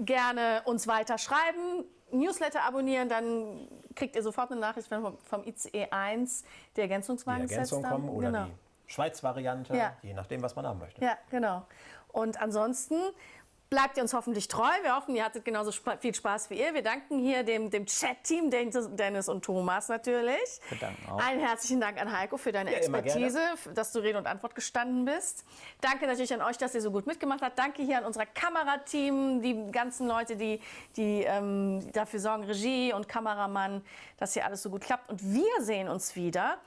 gerne uns weiter schreiben. Newsletter abonnieren, dann kriegt ihr sofort eine Nachricht vom, vom ICE 1, die Ergänzungswagen die Ergänzung kommen oder genau. die Schweiz-Variante, ja. je nachdem, was man haben möchte. Ja, genau. Und ansonsten bleibt ihr uns hoffentlich treu. Wir hoffen, ihr hattet genauso viel Spaß wie ihr. Wir danken hier dem, dem Chat-Team, Dennis und Thomas natürlich. Wir danken auch. Einen herzlichen Dank an Heiko für deine ja, Expertise, dass du Rede und Antwort gestanden bist. Danke natürlich an euch, dass ihr so gut mitgemacht habt. Danke hier an unser Kamerateam, die ganzen Leute, die, die ähm, dafür sorgen, Regie und Kameramann, dass hier alles so gut klappt. Und wir sehen uns wieder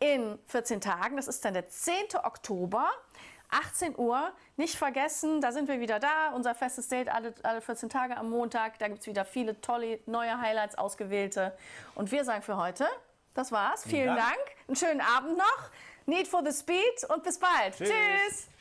in 14 Tagen. Das ist dann der 10. Oktober. 18 Uhr. Nicht vergessen, da sind wir wieder da. Unser festes Date alle, alle 14 Tage am Montag. Da gibt es wieder viele tolle neue Highlights, ausgewählte. Und wir sagen für heute, das war's. Vielen, Dank. Dank. Einen schönen Abend noch. Need for the Speed und bis bald. Tschüss. Tschüss.